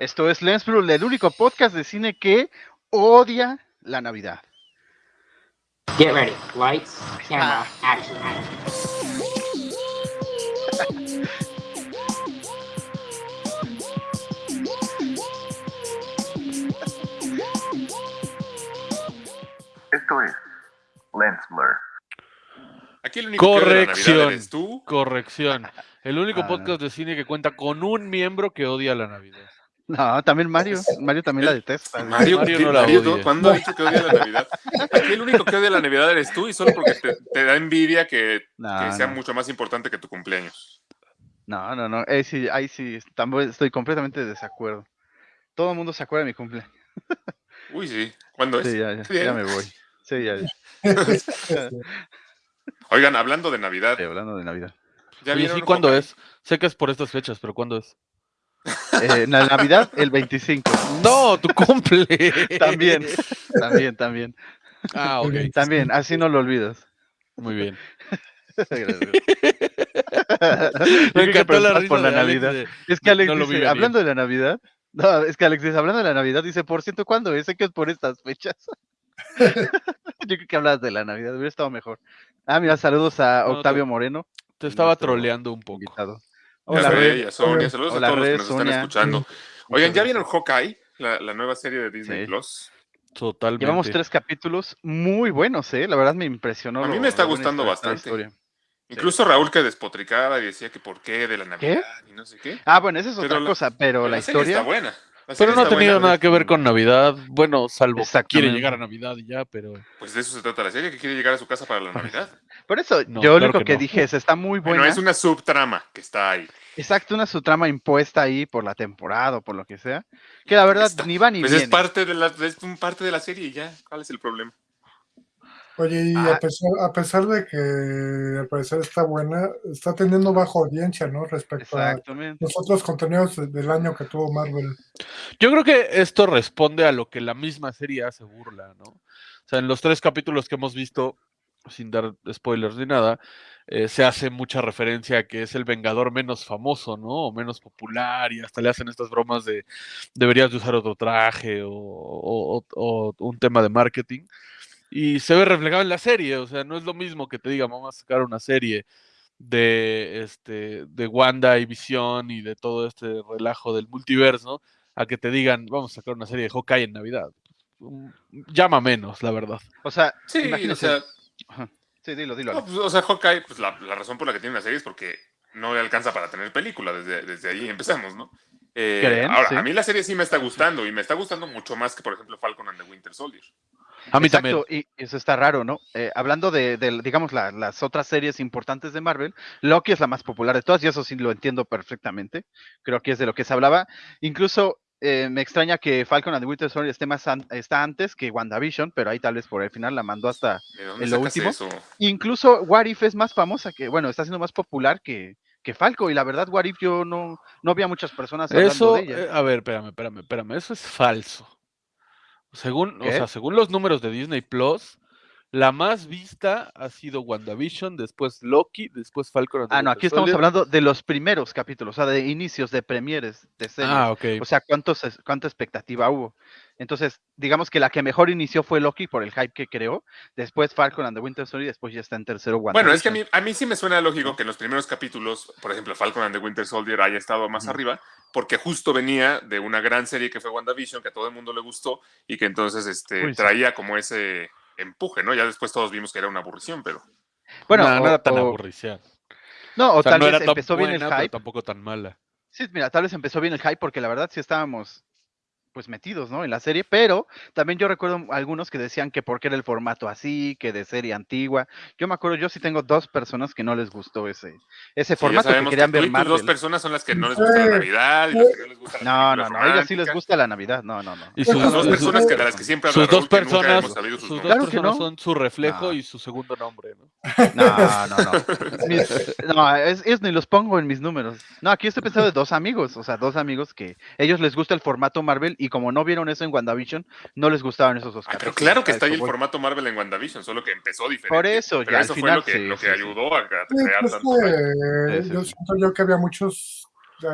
Esto es Lens Blue, el único podcast de cine que odia la Navidad. Get ready. Lights, camera, action. Esto es Lens Blur. Aquí el único que odia la Navidad Corrección. eres tú. Corrección. El único Ah, podcast de cine que cuenta con un miembro que odia la Navidad. No, también Mario. Mario también la detesta. Mario, Mario ¿qué- no la Mario, odia. ¿cuándo ha dicho que odia la Navidad? Aquí el único que odia la Navidad eres tú y solo porque te, te da envidia que, No, que sea no. mucho más importante que tu cumpleaños. No, no, no. Ahí sí, ahí sí, estoy completamente de desacuerdo. Todo el mundo se acuerda de mi cumple. Uy, sí. ¿Cuándo es? Sí, ya, ya, ya me voy. Sí, ya, ya. Oigan, hablando de Navidad, Estoy hablando de Navidad. ¿ya Oye, sí, ¿cuándo es? Sé que es por estas fechas, pero ¿cuándo es? Eh, la Navidad, el 25. No, tu cumple. También, también, también. Ah, ok. También, así no lo olvidas. Muy bien. Gracias. Me Yo creo que encantó la preguntas risa por la Navidad. de- Es que Alex No lo vi dice, venir. hablando de la Navidad, no, es que Alex dice, hablando de la Navidad, dice, por cierto, ¿cuándo es? Sé que es por estas fechas. Yo creo que hablas de la Navidad, hubiera estado mejor. Ah, mira, saludos a No, Octavio te- Moreno, Te estaba troleando un poco. invitado. Hola, a Sonia, saludos Hola, a todos los que nos están escuchando. Oigan, ¿ya vieron Hawkeye? La, la nueva serie de Disney Sí. Plus. Totalmente. Llevamos tres capítulos muy buenos, ¿eh? La verdad me impresionó. A mí me está gustando bastante. historia. Incluso Raúl que despotricaba y decía que por qué de la Navidad y no sé qué. Ah, bueno, esa es Pero otra la- cosa, pero Pero la historia... está buena. La Pero no ha tenido buena. nada que ver con Navidad. Bueno, salvo que quiere llegar a Navidad y ya, pero. Pues de eso se trata la serie, que quiere llegar a su casa para la Navidad. Por eso, No, yo lo claro único que que, no. dije es, está muy buena. Bueno, es una subtrama que está ahí. Exacto, una su trama impuesta ahí por la temporada o por lo que sea. Que la verdad Está- ni va ni Pues viene. es parte de la es un parte de la serie y ya. ¿Cuál es el problema? Oye, y Ah. a, pesar, a pesar de que al parecer está buena, está teniendo baja audiencia, ¿no? Respecto a los otros contenidos de- del año que tuvo Marvel. Yo creo que esto responde a lo que la misma serie hace burla, ¿no? O sea, en los tres capítulos que hemos visto, sin dar spoilers ni nada, eh, se hace mucha referencia a que es el Vengador menos famoso, ¿no? O menos popular, y hasta le hacen estas bromas de deberías de usar otro traje o, o- o- o un tema de marketing. Y se ve reflejado en la serie, o sea, no es lo mismo que te diga, vamos a sacar una serie de este de Wanda y Visión y de todo este relajo del multiverso a que te digan, vamos a sacar una serie de Hawkeye en Navidad. Mm, Llama menos, la verdad. O sea, Sí, imagínate. o sea, Ajá. Sí, dilo, dilo. no, pues, o sea, Hawkeye, pues la, la razón por la que tiene una serie es porque no le alcanza para tener película, desde, desde ahí empezamos, ¿no? Eh, ahora, Sí. a mí la serie sí me está gustando y me está gustando mucho más que, por ejemplo, Falcon and the Winter Soldier. A mí Exacto, también. y eso está raro, ¿no? Eh, hablando de, de, digamos, la- las otras series importantes de Marvel, Loki es la más popular de todas, y eso sí lo entiendo perfectamente. Creo que es de lo que se hablaba. Incluso eh, me extraña que Falcon and the Winter Soldier esté más an- está antes que WandaVision, pero ahí tal vez por el final la mandó hasta. ¿De dónde ¿En lo último? eso? Incluso What If es más famosa que, bueno, está siendo más popular que, que Falco, y la verdad, What If yo no, no vi a muchas personas hablando Eso, de ella. eh, a ver, espérame, espérame, espérame, eso es falso. Según, o sea, según los números de Disney Plus, la más vista ha sido WandaVision, después Loki, después Falcon and the Ah, no, aquí estamos Soldier. hablando de los primeros capítulos, o sea, de inicios, de premieres, de series. Ah, ok. O sea, ¿cuántos, ¿cuánta expectativa hubo? Entonces, digamos que la que mejor inició fue Loki por el hype que creó. Después Falcon and the Winter Soldier y después ya está en tercero Bueno, es que a WandaVision. mí, a mí sí me suena lógico que en los primeros capítulos, por ejemplo, Falcon and the Winter Soldier haya estado más arriba, porque justo venía de una gran serie que fue WandaVision, que a todo el mundo le gustó y que entonces este, Uy, sí. traía como ese empuje, ¿no? Ya después todos vimos que era una aburrición, pero... Bueno, no, era tan o-. No, o, O sea, tal no vez era tan empezó bien el buena, pero hype. tampoco tan mala. Sí, mira, tal vez empezó bien el hype porque la verdad sí estábamos pues metidos, ¿no? En la serie, pero también yo recuerdo algunos que decían que porque era el formato así, que de serie antigua. Yo me acuerdo, yo sí tengo dos personas que no les gustó ese, ese Sí, formato que que, querían y ver tus dos personas son las que no les gusta la. Navidad y las que no les gusta la No, no, no, a ellas sí les gusta la Navidad, no, no, no. Y Sus- Las dos personas que de las que siempre Sus dos que personas, sus sus dos. Claro que personas no. son su reflejo No. y su segundo nombre, ¿no? No, no, no. Mis- no, es, es ni los pongo en mis números. No, aquí estoy pensando de dos amigos, o sea, dos amigos que ellos les gusta el formato Marvel y como no vieron eso en WandaVision, no les gustaban esos dos Ay, pero claro que está ahí el voy. formato Marvel en WandaVision, solo que empezó diferente. Por eso, pero ya al eso fue final, lo que, sí, lo que sí, sí. ayudó a, crear pues, tanto eh, yo siento yo que había muchos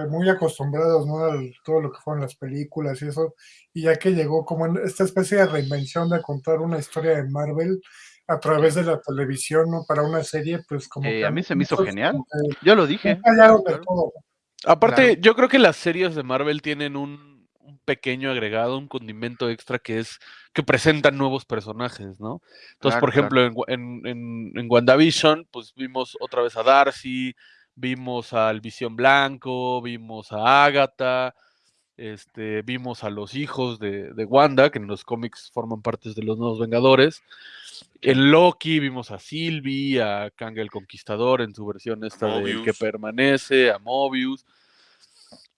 muy acostumbrados, ¿no? A todo lo que fueron las películas y eso, y ya que llegó como en esta especie de reinvención de contar una historia de Marvel a través de la televisión, ¿no? Para una serie, pues como Eh, que a mí se me hizo genial. Yo lo dije. Claro. todo. Aparte, Claro. yo creo que las series de Marvel tienen un pequeño agregado, un condimento extra que es que presentan nuevos personajes, ¿no? Entonces, Claro, por claro. ejemplo, en, Wa- en, en- en WandaVision, pues vimos otra vez a Darcy, vimos al Visión Blanco, vimos a Agatha, este, vimos a los hijos de, de Wanda, que en los cómics forman parte de los nuevos Vengadores. En Loki vimos a Sylvie, a Kang el Conquistador en su versión esta de que permanece, a Mobius.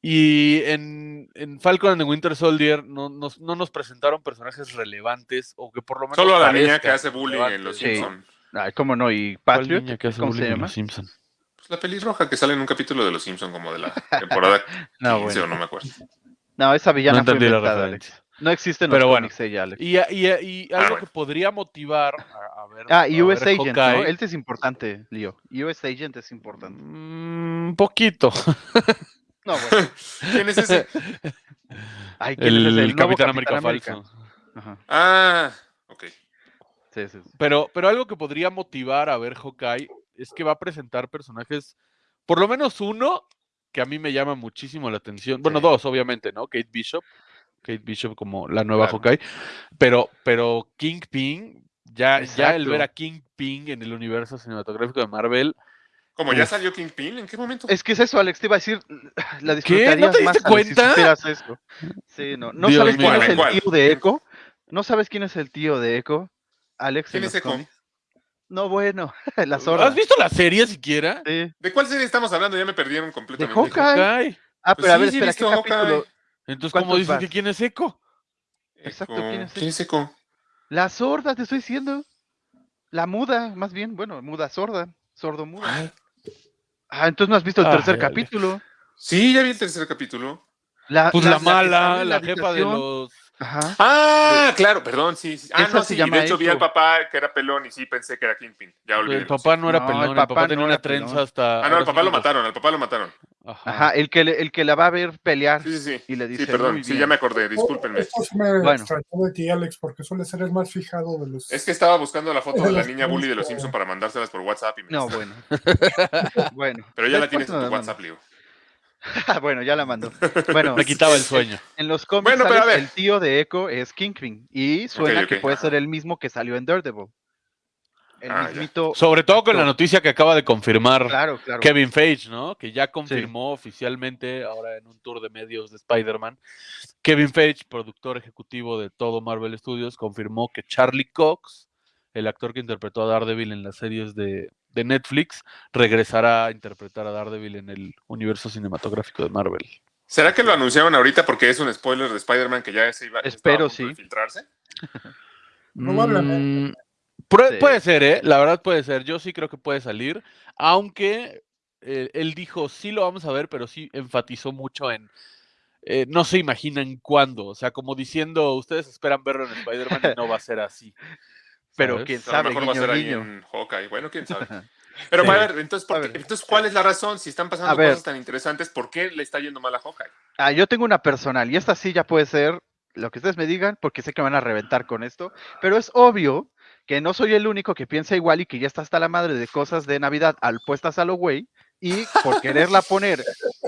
Y en, en Falcon and the Winter Soldier no nos, no nos presentaron personajes relevantes o que por lo menos. Solo a la niña que hace bullying en Los Sí. Simpsons. Ay, cómo no, y ¿Cuál Patriot, niña que hace ¿cómo se bullying en llama? Los Simpson? Pues la pelirroja que sale en un capítulo de Los Simpsons como de la temporada 15 No, o bueno. no me acuerdo. No, esa villana No fue inventada. Alex. No existe en Pero los bueno. ella, Alex. Y, y, y algo bueno. que podría motivar a, a ver. Ah, y US ver Agent, ¿no? Hawkeye, Este es importante, Leo. US Agent es importante. mm, Un poquito. No, bueno. ¿Quién es ese? Ay, ¿quién es El, ese? nuevo Capitán América falso. Ajá. Ah, ok. Sí, sí, sí. Pero, pero algo que podría motivar a ver Hawkeye es que va a presentar personajes, por lo menos uno, que a mí me llama muchísimo la atención. Bueno, Sí. dos, obviamente, ¿no? Kate Bishop. Kate Bishop como la nueva Claro. Hawkeye. Pero, pero Kingpin, ya, ya el ver a Kingpin en el universo cinematográfico de Marvel. Como ya salió Kingpin, ¿en qué momento? Es que es eso, Alex, te iba a decir, la ¿Qué? disfrutarías ¿No te más, diste Alex, si cuenta? supieras eso. Sí, no. ¿No Dios sabes quién es el ¿Cuál? tío de Echo? ¿No sabes quién es el tío de Echo? Alex, ¿Quién es Echo? No, bueno, la zorra. ¿Has visto la serie siquiera? Sí. ¿De cuál serie estamos hablando? Ya me perdieron completamente. Hawkeye. Hawkeye. Ah, Pues pero a ver, sí he espera, ¿qué capítulo? Entonces, ¿cómo ¿Cuántos dices vas? que quién es Echo? Exacto, Echo. ¿quién es ¿Quién es Echo? La sorda, te estoy diciendo. La muda, más bien, bueno, muda sorda, sordo muda. Ah, entonces no has visto el tercer capítulo. Sí, ya vi el tercer capítulo. La, Pues la, que mala, en la jefa de los. Ajá. Ah, claro, perdón, sí. sí. Ah, Esa no, se sí. llama de hecho, vi al papá que era pelón y sí pensé que era Kingpin. Ya olvidé. El papá no era No, pelón, el el papá, papá tenía una pelón. trenza hasta. Ah, no, al sí papá lo mataron, al papá lo mataron. Ajá. Ajá, el que, le- el que la va a ver pelear. Sí, sí, sí. Y le Sí, dice, perdón, "Muy sí, bien". ya me acordé, discúlpenme. Esto sí me Bueno. extrañó de ti, Alex, porque suele ser el más fijado de los. Es que estaba buscando la foto de la niña bully de los Simpson. Para mandárselas por WhatsApp y me No, está- bueno. bueno. Pero ya la tienes en tu. WhatsApp, Leo. bueno, ya la mandó. Bueno, Me quitaba el sueño. en los cómics Bueno, pero a Alex, ver. el tío de Echo es Kingpin. Y suena que puede ser el mismo que salió en Daredevil. El Ah, mismito. Sobre todo con la noticia que acaba de confirmar Claro, claro. Kevin Feige, ¿no? Que ya confirmó oficialmente, ahora en un tour de medios de Spider-Man, Kevin Feige, productor ejecutivo de todo Marvel Studios, confirmó que Charlie Cox, el actor que interpretó a Daredevil en las series de, de Netflix, regresará a interpretar a Daredevil en el universo cinematográfico de Marvel. ¿Será que lo anunciaron ahorita porque es un spoiler de Spider-Man que ya se iba a Espero, de sí. filtrarse? Probablemente. Mm, Sí. Puede ser, ¿eh? La verdad puede ser. Yo sí creo que puede salir, aunque eh, él dijo, sí lo vamos a ver, pero sí enfatizó mucho en, eh, no se imaginan cuándo. O sea, como diciendo, ustedes esperan verlo en Spider-Man y no va a ser así. Pero quién A lo sabe, mejor va a guiño, ser ahí guiño. en Hawkeye. Bueno, quién sabe. Pero Sí. a ver, entonces, ¿por A qué- ver. entonces, ¿cuál es la razón? Si están pasando cosas tan interesantes, ¿por qué le está yendo mal a Hawkeye? Ah, yo tengo una personal y esta sí ya puede ser lo que ustedes me digan porque sé que me van a reventar con esto, pero es obvio que no soy el único que piensa igual y que ya está hasta la madre de cosas de Navidad al puestas a lo güey y por quererla poner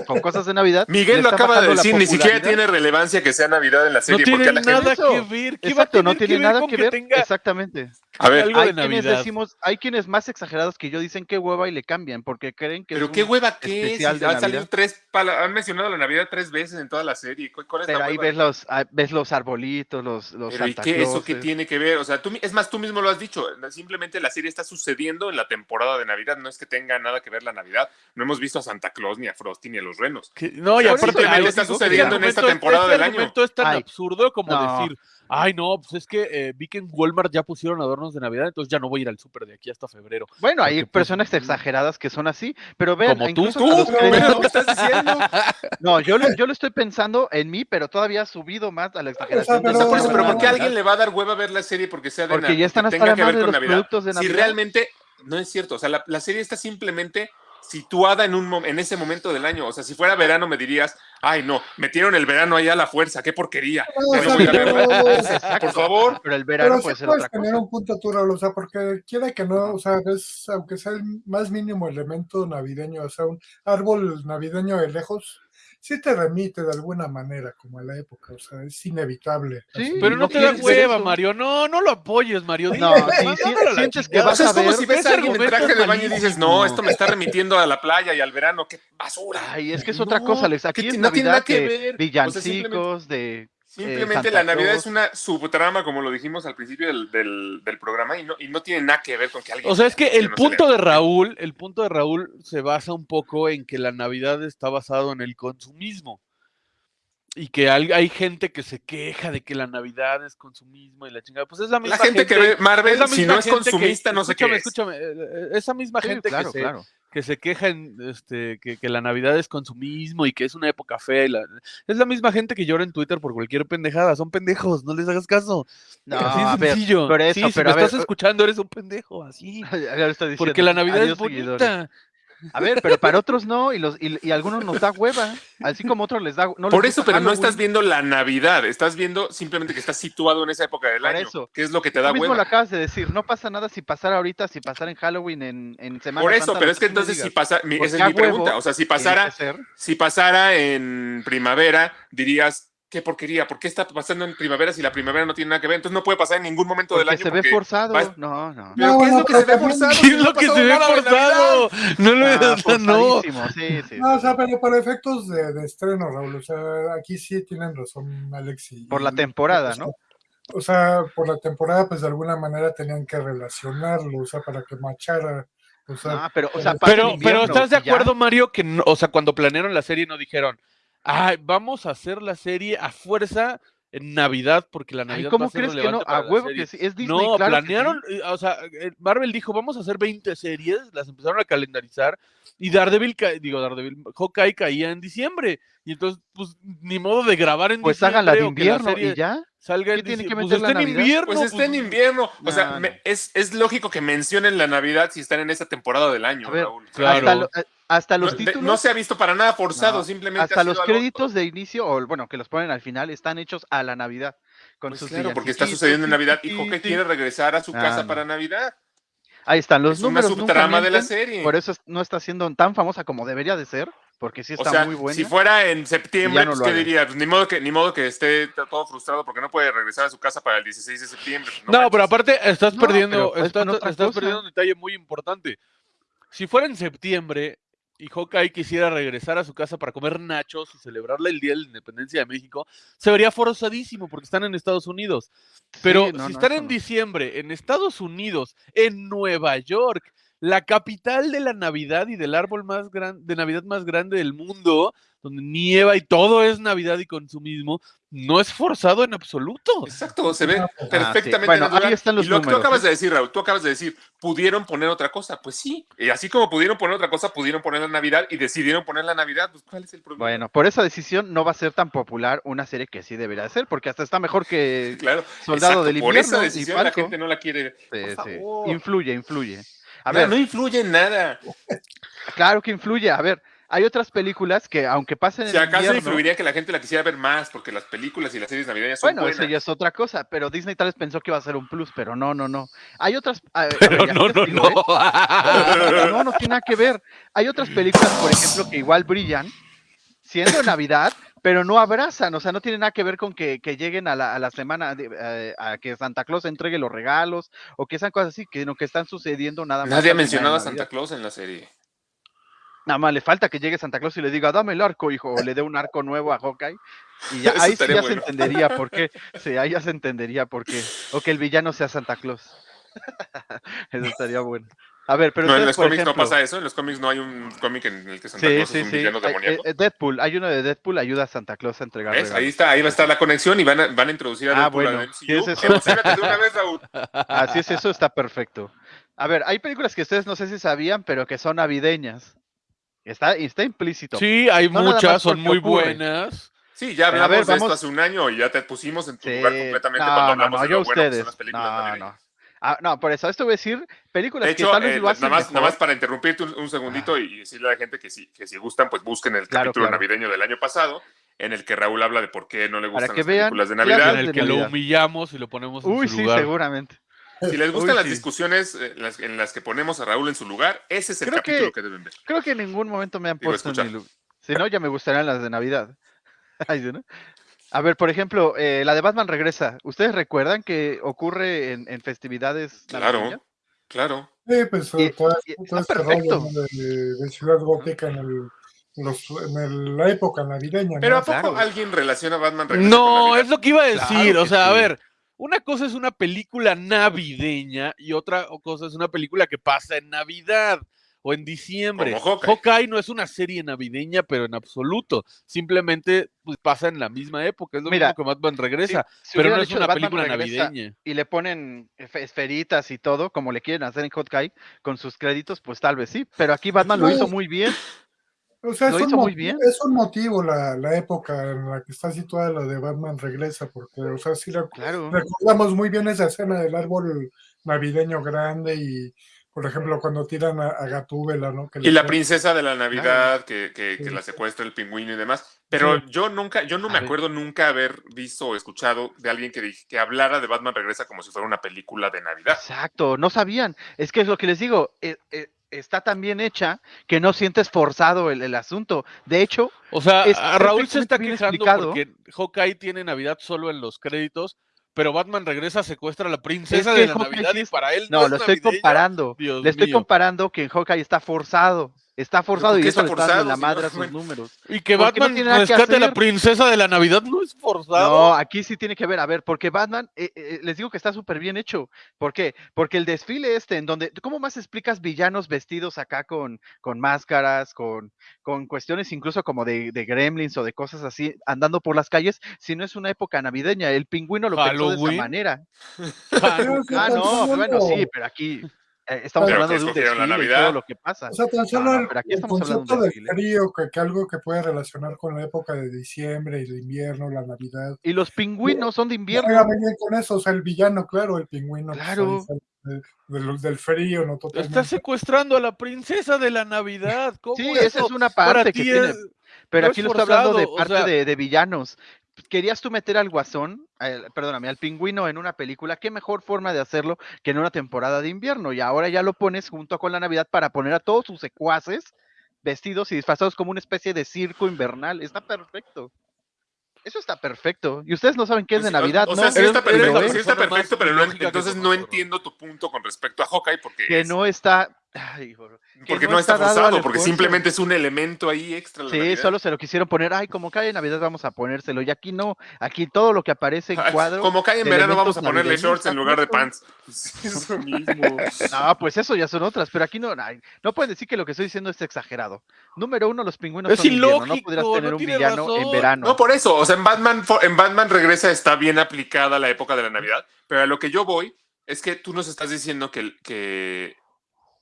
con cosas de Navidad. Miguel lo acaba de decir, ni siquiera tiene relevancia que sea Navidad en la No serie. porque tiene nada que ver. ¿Qué va a Exacto, no tiene que nada que ver. tenga Exactamente. A ver, algo de Hay quienes decimos, hay quienes más exagerados que yo dicen que hueva y le cambian porque creen que pero es qué hueva que es. especial de han salido tres han mencionado la Navidad tres veces en toda la serie. ¿Cu- ¿Cuál es pero la ahí ves los ah, ves los arbolitos, los los Pero ¿y qué eso qué Clauses. tiene que ver? O sea, tú, es más, tú mismo lo has dicho. Simplemente la serie está sucediendo en la temporada de Navidad. No es que tenga nada que ver la Navidad. No hemos visto a Santa Claus, ni a Frosty, ni a los renos. Que- no, y sea, aparte simplemente algo- está sucediendo en esta argumento es- temporada ese del año. argumento es tan Ay, absurdo como no. decir, ay no, pues es que eh, vi que en Walmart ya pusieron adornos de Navidad, entonces ya no voy a ir al súper de aquí hasta febrero. Bueno, hay Porque, pues, personas exageradas que son así, pero vean, Como tú, incluso Tú, a ¿qué me estás diciendo? no, yo lo, yo lo estoy pensando en mí, pero todavía ha subido más a la exageración. pero- O sea, por eso, pero ¿por qué a alguien le va a dar hueva ver la serie porque sea de Porque Navidad? ya están hasta la madre de los Navidad? productos de Si realmente no es cierto, o sea, la, la serie está simplemente situada en, un, en ese momento del año. O sea, si fuera verano me dirías, ay no, metieron el verano allá a la fuerza, qué porquería. No, no voy a. Por favor. Pero el verano Pero puede sí ser puedes otra tener cosa. un punto tú, Raúl, o sea, porque quiera que no, o sea, ves, aunque sea el más mínimo elemento navideño, o sea, un árbol navideño de lejos, sí te remite de alguna manera, como a la época, o sea, es inevitable. Sí. Pero no, no te da hueva, eso. Mario. No, no lo apoyes, Mario. No, mándalo sí, a la sientes que chingada. O sea, es vas a como ver, si ves a alguien en traje de baño y dices, no, esto me está remitiendo a la playa y al verano, qué basura. Ay, es que es No, otra cosa, Alex. Aquí que es no tiene nada que ver. O sea, villancicos, de... Simplemente Santa la Navidad es una subtrama, como lo dijimos al principio del, del- del programa, y no, y no tiene nada que ver con que alguien. O sea, es que el no punto de Raúl, el punto de Raúl se basa un poco en que la Navidad está basado en el consumismo. Y que hay, hay gente que se queja de que la Navidad es consumismo y la chingada. Pues es la misma La gente que ve Marvel, la si no es que- consumista, no sé qué escúchame, es. Escúchame, eh, eh, esa misma Sí, gente claro, que, se, claro. Que se queja en, este, que, que la Navidad es consumismo y que es una época fea. y la- es la misma gente que llora en Twitter por cualquier pendejada. Son pendejos, no les hagas caso. No, así ver, sencillo. por eso, sí, si pero me a ver, estás escuchando, eres un pendejo, así. Porque la Navidad Adiós, es seguidores. A ver, pero para otros no, y, los, y, algunos nos da hueva, así como otros les da no Por eso, pero no estás viendo la Navidad, estás viendo simplemente que estás situado en esa época del Por año. eso. que es lo que te da mismo hueva. lo acabas de decir, no pasa nada si pasara ahorita, si pasara en Halloween, en, en Semana Por eso, Santa, pero es que entonces si pasa, mi- esa es mi pregunta, o sea, si pasara, si pasara en primavera, dirías, qué porquería, ¿por qué está pasando en primavera si la primavera no tiene nada que ver? Entonces no puede pasar en ningún momento del Porque año. se ve forzado. va- No, no. ¿Pero No, qué es no, lo que se ve forzado? ¿Qué es no lo que se ve forzado? No lo Ah, no. forzadísimo, sí, sí. No, o sea, pero para efectos de, de estreno, Raúl, o sea, aquí sí tienen razón Alex y... Por la temporada, ¿no? O sea, por la temporada, pues de alguna manera tenían que relacionarlo, o sea, para que machara. O sea, Ah, pero, o sea, pero- pasa Pero, invierno ¿estás de ya. acuerdo, Mario, que no- o sea, cuando planearon la serie no dijeron, ay, vamos a hacer la serie a fuerza en Navidad porque la Ay, Navidad va ¿cómo a ser crees que no? A la huevo serie"? que sí. Es Disney, no, claro planearon, eh, o sea, eh, Marvel dijo, vamos a hacer 20 series, las empezaron a calendarizar y Daredevil, digo, Daredevil, Hawkeye caía en diciembre y entonces, pues, ni modo de grabar en Pues diciembre háganla de la invierno serie y ya. salga ¿Qué en tiene que Pues la está en Navidad? invierno. Pues está en pues, invierno. O sea, me- es, es lógico que mencionen la Navidad si están en esa temporada del año, A ver, Raúl. Claro. Hasta, lo- eh, hasta los no, títulos. no se ha visto para nada forzado, No, simplemente hasta ha los algo- créditos de inicio, o bueno, que los ponen al final, están hechos a la Navidad. Con Pues sus claro, porque está sucediendo en Navidad Joque ti. quiere regresar a su Ah, casa no. para Navidad. Ahí están los es una números. nunca subtrama de la serie. Por eso es- no está siendo tan famosa como debería de ser, porque sí O está sea, muy buena. si fuera en septiembre, no pues, ¿qué diría? Pues, ni modo que ni modo que esté todo frustrado porque no puede regresar a su casa para el 16 de septiembre. No, pero aparte estás No, perdiendo, pero es estás, perdiendo un detalle muy importante. Si fuera en septiembre y Hawkeye quisiera regresar a su casa para comer nachos y celebrarle el Día de la Independencia de México, se vería forzadísimo porque están en Estados Unidos. Pero Sí, no, si no, están en diciembre, en Estados Unidos, en Nueva York, la capital de la Navidad y del árbol más grande, de Navidad más grande del mundo, donde nieva y todo es Navidad y consumismo, no es forzado en absoluto. Exacto, se ve Ah, sí. perfectamente Bueno, natural. ahí están los y lo que tú acabas ¿eh? de decir, Raúl, tú acabas de decir, pudieron poner otra cosa. Pues sí, y así como pudieron poner otra cosa, pudieron poner la Navidad y decidieron poner la Navidad. Pues, ¿cuál es el problema? Bueno, por esa decisión no va a ser tan popular una serie que sí debería ser, porque hasta está mejor que claro. Soldado exacto, del Por Invierno esa y decisión la gente no la quiere. Sí, Por sí. favor. Influye, influye. A No, ver, no influye en nada. claro que influye. A ver, hay otras películas que aunque pasen en Si acaso invierno, influiría que la gente la quisiera ver más, porque las películas y las series navideñas son bueno, eso buenas. ya es otra cosa, pero Disney tal vez pensó que iba a ser un plus, pero no, no, no. Hay otras... a- a ver, Pero no, no, explico, no. ¿eh? No, no tiene nada que ver. Hay otras películas, por ejemplo, que igual brillan, siendo Navidad, pero no abrazan, o sea, no tiene nada que ver con que, que lleguen a la, a la semana, de- eh, a que Santa Claus entregue los regalos, o que esas cosas así, que no que están sucediendo nada más. Nadie ha mencionado a. Santa Claus en la serie. Nada más le falta que llegue Santa Claus y le diga, dame el arco, hijo, o le dé un arco nuevo a Hawkeye. Y ya, ahí sí ya bueno. se entendería por qué. Sí, ahí ya se entendería por qué. O que el villano sea Santa Claus. Eso estaría bueno. A ver, pero no, en los por cómics ejemplo, no pasa eso. En los cómics no hay un cómic en el que Santa Sí, Claus sí, es un sí. villano demoníaco. eh, Deadpool, hay uno de Deadpool, ayuda a Santa Claus a entregar. Ahí está, ahí va a estar la conexión y van a, van a introducir a Ah, Deadpool bueno. al MCU. es- una vez. Así es, eso está perfecto. A ver, hay películas que ustedes no sé si sabían, pero que son navideñas. Está, está implícito. Sí, hay No muchas, son muy ocurre. buenas. Sí, ya A ver, hablamos de vamos- esto hace un año y ya te pusimos en tu Sí. lugar completamente No, cuando hablamos no, de lo bueno que ustedes. son las películas No. Ah, no, por eso, esto voy a decir películas De que hecho, tal vez eh, lo hacen nada, más, nada mejor. más para interrumpirte un, un segundito y, y decirle a la gente que si, que si gustan, pues busquen el Claro, capítulo claro. navideño del año pasado, en el que Raúl habla de por qué no le Para gustan que las vean películas de Navidad. En el que lo humillamos y lo ponemos en Uy, su sí, lugar. seguramente. Si les gustan Uy, las sí. discusiones eh, en las, en las que ponemos a Raúl en su lugar, ese es el Creo capítulo que, deben ver. Creo que en ningún momento me han Digo, puesto en escuchar. mi lugar. Si no, ya me gustarían las de Navidad. A ver, por ejemplo, eh, la de Batman regresa. ¿Ustedes recuerdan que ocurre en, en festividades Claro, navideñas? claro. Sí, pues Y- todo, y todo está este perfecto. rollo ¿no? de, de Ciudad Gótica en, el, los, en el- la época navideña. ¿no? Pero ¿a poco Claro. alguien relaciona a Batman Regresa con No, Navidad? es lo que iba a decir. Claro o sea, a ver, una cosa es una película navideña y otra cosa es una película que pasa en Navidad o en diciembre. Hawkeye. no es una serie navideña, pero en absoluto. Simplemente pues, pasa en la misma época. Es lo Mira, mismo que Batman regresa, Si pero no es una Batman película navideña. Y le ponen esferitas y todo, como le quieren hacer en Hawkeye, con sus créditos, pues tal vez sí. Pero aquí Batman lo hizo muy bien. O sea, Lo es un, hizo muy mo- bien. es un motivo la, la época en la que está situada la de Batman Regresa, porque, o sea, sí rec- Claro. recordamos muy bien esa escena del árbol navideño grande y, por ejemplo, cuando tiran a, a Gatúbela, ¿no? Que Y la princesa de la Navidad, que, que- que Sí. la secuestra el pingüino y demás. Pero Sí. yo nunca, yo no me acuerdo nunca haber visto o escuchado de alguien que, dij- que hablara de Batman Regresa como si fuera una película de Navidad. Exacto, no sabían. Es que es lo que les digo. eh, eh, está tan bien hecha que no sientes forzado el, el asunto. De hecho, O sea, Es a Raúl se está quejando explicado. porque Hawkeye tiene Navidad solo en los créditos, pero Batman regresa, secuestra a la princesa que de la Hawkeye Navidad y para él no, es lo estoy comparando. Dios Le estoy comparando que en Hawkeye está forzado. Está forzado y eso está le está dando en la forzado, madre a sus números. Y que no Batman que rescate a la princesa de la Navidad no es forzado. No, aquí sí tiene que ver. A ver, porque Batman, eh, eh, les digo que está súper bien hecho. ¿Por qué? Porque el desfile este, en donde, ¿cómo más explicas villanos vestidos acá con, con máscaras, con, con cuestiones incluso como de, de gremlins o de cosas así, andando por las calles, si no es una época navideña? El pingüino lo pensó de esa manera. Ah, no, bueno, sí, pero aquí eh, estamos Pero hablando de un la y Navidad. todo lo que pasa. O sea, tan solo el, pero aquí el estamos hablando de un concepto del desfile. frío, que, que algo que puede relacionar con la época de diciembre y el invierno, la Navidad. Y los pingüinos son de invierno. bien con eso, o sea, el villano, claro, el pingüino. pues, Claro. ahí sale de- de- del frío, no Está totalmente. secuestrando a la princesa de la Navidad. ¿Cómo Sí, eso esa es una parte que ti tiene. es- Pero no aquí es lo está hablando de o parte sea- de, de villanos. Querías tú meter al guasón, perdóname, al pingüino en una película, qué mejor forma de hacerlo que en una temporada de invierno. Y ahora ya lo pones junto con la Navidad para poner a todos sus secuaces vestidos y disfrazados como una especie de circo invernal. Está perfecto. Eso está perfecto. Y ustedes no saben qué es de o- Navidad, o, ¿no? sea, sí está perfecto, sí está pero no, entonces no entiendo tu punto con respecto a Hawkeye porque, que es- no está. Ay, porque no, está dado al forzado, porque simplemente es un elemento ahí extra. la Sí, Navidad. solo se lo quisieron poner, ay, como cae en Navidad vamos a ponérselo, y aquí no, aquí todo lo que aparece en cuadro. Como cae en verano, vamos a ponerle shorts en está lugar de pants. Pues, es lo mismo. No, pues eso ya son otras, pero aquí no, no pueden decir que lo que estoy diciendo es exagerado. Número uno, los pingüinos Es son de invierno, no ilógico, podrías no tener un villano en verano. No, por eso. O sea, en Batman, en Batman Regresa está bien aplicada la época de la Navidad, pero a lo que yo voy es que tú nos estás diciendo que, que,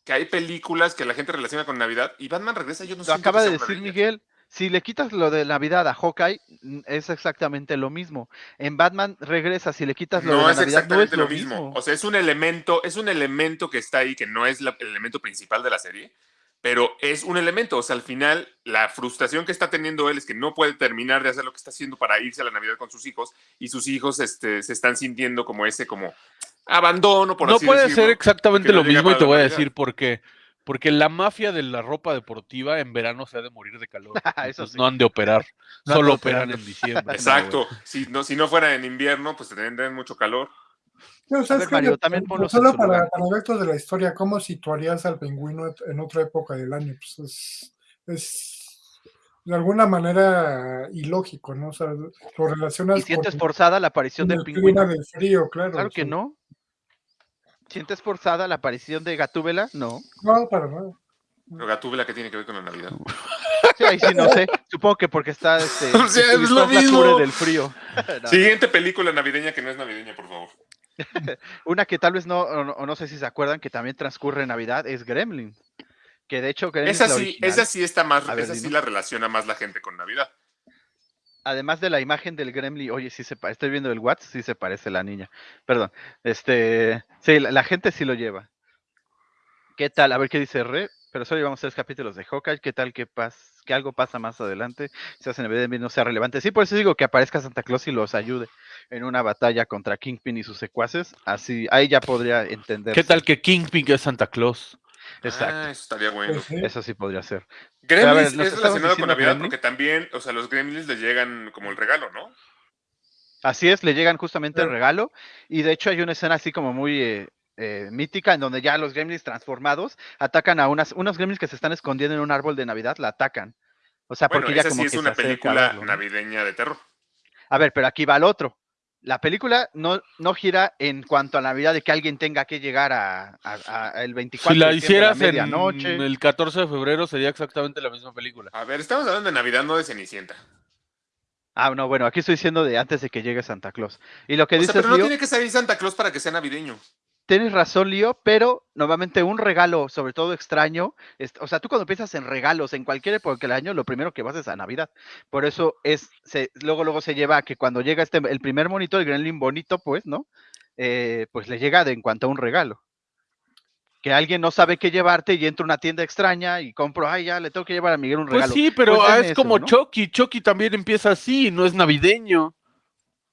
que hay películas que la gente relaciona con Navidad y Batman Regresa yo no Lo siento acaba de decir. Miguel. Si le quitas lo de Navidad a Hawkeye, es exactamente lo mismo. En Batman regresa, si le quitas lo de No es Navidad, no es exactamente lo lo mismo. mismo. O sea, es un elemento, es un elemento que está ahí, que no es la- el elemento principal de la serie, pero es un elemento. O sea, al final, la frustración que está teniendo él es que no puede terminar de hacer lo que está haciendo para irse a la Navidad con sus hijos, y sus hijos este, se están sintiendo como ese como abandono, por no así puede decirlo. ser exactamente que no lo mismo y te voy a decir por qué. Porque la mafia de la ropa deportiva en verano se ha de morir de calor. Eso sí. No han de operar. No Solo operan en diciembre. Exacto. Si no, si no fuera en invierno, pues tendrían mucho calor. Ver, Mario, de- también de- solo para, para efectos de la historia, ¿cómo situarías al pingüino en otra época del año? Pues es, es de alguna manera ilógico, ¿no? O sea, lo relacionas ¿Y sientes con, forzada la aparición del pingüino? del frío, claro. Claro que no. ¿Sientes forzada la aparición de Gatúbela? No. No, para nada. Pero Gatúbela, ¿qué tiene que ver con la Navidad? Sí, ahí sí no sé. Supongo que porque está este. O sea, es lo mismo. del frío. No. Siguiente película navideña que no es navideña, por favor. Una que tal vez no, o no, sé si se acuerdan, que también transcurre en Navidad, es Gremlin. Que de hecho, Gremlin Esa es la sí, esa sí está más, ver, esa sí la relaciona más la gente con Navidad. Además de la imagen del Gremlin, oye, sí se estoy viendo el WhatsApp, sí se parece la niña. Perdón. Este, sí, la, la gente sí lo lleva. ¿Qué tal? A ver qué dice Re. Pero solo llevamos tres capítulos de Hawkeye. ¿Qué tal que, pas que algo pasa más adelante? Se hacen en no sea relevante. Sí, por eso digo que aparezca Santa Claus y los ayude en una batalla contra Kingpin y sus secuaces. Así, ahí ya podría entender. ¿Qué tal que Kingpin es Santa Claus? Exacto. Ah, eso estaría bueno. Eso sí podría ser. Gremlins ver, ¿nos es relacionado con Navidad porque también, o sea, los gremlins les llegan como el regalo, ¿no? Así es, le llegan justamente el regalo. Y de hecho hay una escena así como muy eh, eh, mítica en donde ya los gremlins transformados atacan a unas, unos gremlins que se están escondiendo en un árbol de Navidad, la atacan. O sea, Bueno, porque ya como sí es que una película navideña de terror. A ver, pero aquí va el otro. La película no, no gira en cuanto a Navidad de que alguien tenga que llegar a, a- a el 24 Si la de diciembre a hicieras en medianoche. el 14 de febrero sería exactamente la misma película. A ver, estamos hablando de Navidad, no de Cenicienta. Ah, no, bueno, aquí estoy diciendo de antes de que llegue Santa Claus. Y lo que O sea, pero no Leo, tiene que salir Santa Claus para que sea navideño. Tienes razón, Lío, pero normalmente un regalo, sobre todo extraño, es- o sea, tú cuando piensas en regalos en cualquier época del año, lo primero que vas es a Navidad. Por eso es, se, luego, luego se lleva a que cuando llega este, el primer monito, el Gremlin bonito, pues, ¿no? Eh, pues le llega de en cuanto a un regalo. Que alguien no sabe qué llevarte y entra a una tienda extraña y compro, ay, ya le tengo que llevar a Miguel un Pues regalo. sí, pero Pues ah, es eso, como ¿no? Chucky. Chucky también empieza así, no es navideño.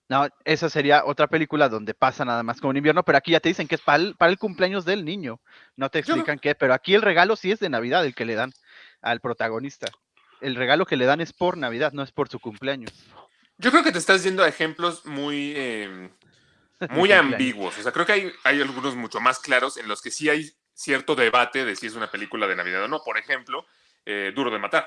No, esa sería otra película donde pasa nada más como en invierno, pero aquí ya te dicen que es para el, para el cumpleaños del niño. No te no- explican qué, pero aquí el regalo sí es de Navidad el que le dan al protagonista. El regalo que le dan es por Navidad, no es por su cumpleaños. Yo creo que te estás yendo a ejemplos muy, eh, muy ambiguos. O sea, creo que hay, hay algunos mucho más claros en los que sí hay cierto debate de si es una película de Navidad o no. Por ejemplo, eh, Duro de Matar.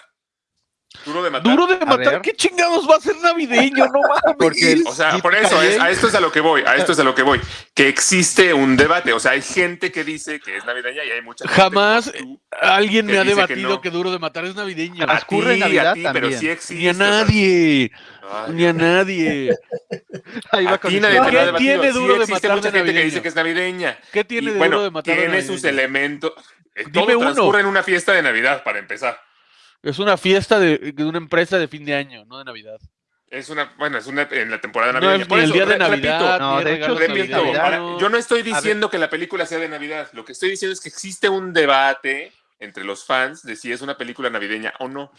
Duro de Matar. Duro de matar. ¿qué chingados va a ser navideño? No mames. Porque O sea, por eso, es- Calle- a esto es a lo que voy, a esto es a lo que voy. Que existe un debate. O sea, hay gente que dice que es navideña y hay mucha gente Jamás tú. Alguien me ha dice que debatido no. que Duro de matar es navideño. Transcurre en A ti, Navidad a ti, pero también. sí existe. Ni a nadie, ay, ni a nadie. Ahí va a con ti nadie ha ¿Qué debatido. tiene Sí Duro de existe Matar mucha de gente que dice que es navideña. ¿Qué tiene Y, de bueno, Duro de matar de tiene sus elementos. eh, Dime Todo uno. transcurre en una fiesta de Navidad, para empezar. Es una fiesta de, de una empresa de fin de año, no de Navidad. Es una, bueno, es una en la temporada No navideña. Por el eso, día de re- Navidad, repito, No, ni de hecho, regalos sí es repito, Navidad. navideños. ahora, yo no estoy diciendo que la película sea de Navidad. Lo que estoy diciendo es que existe un debate entre los fans de si es una película navideña o no.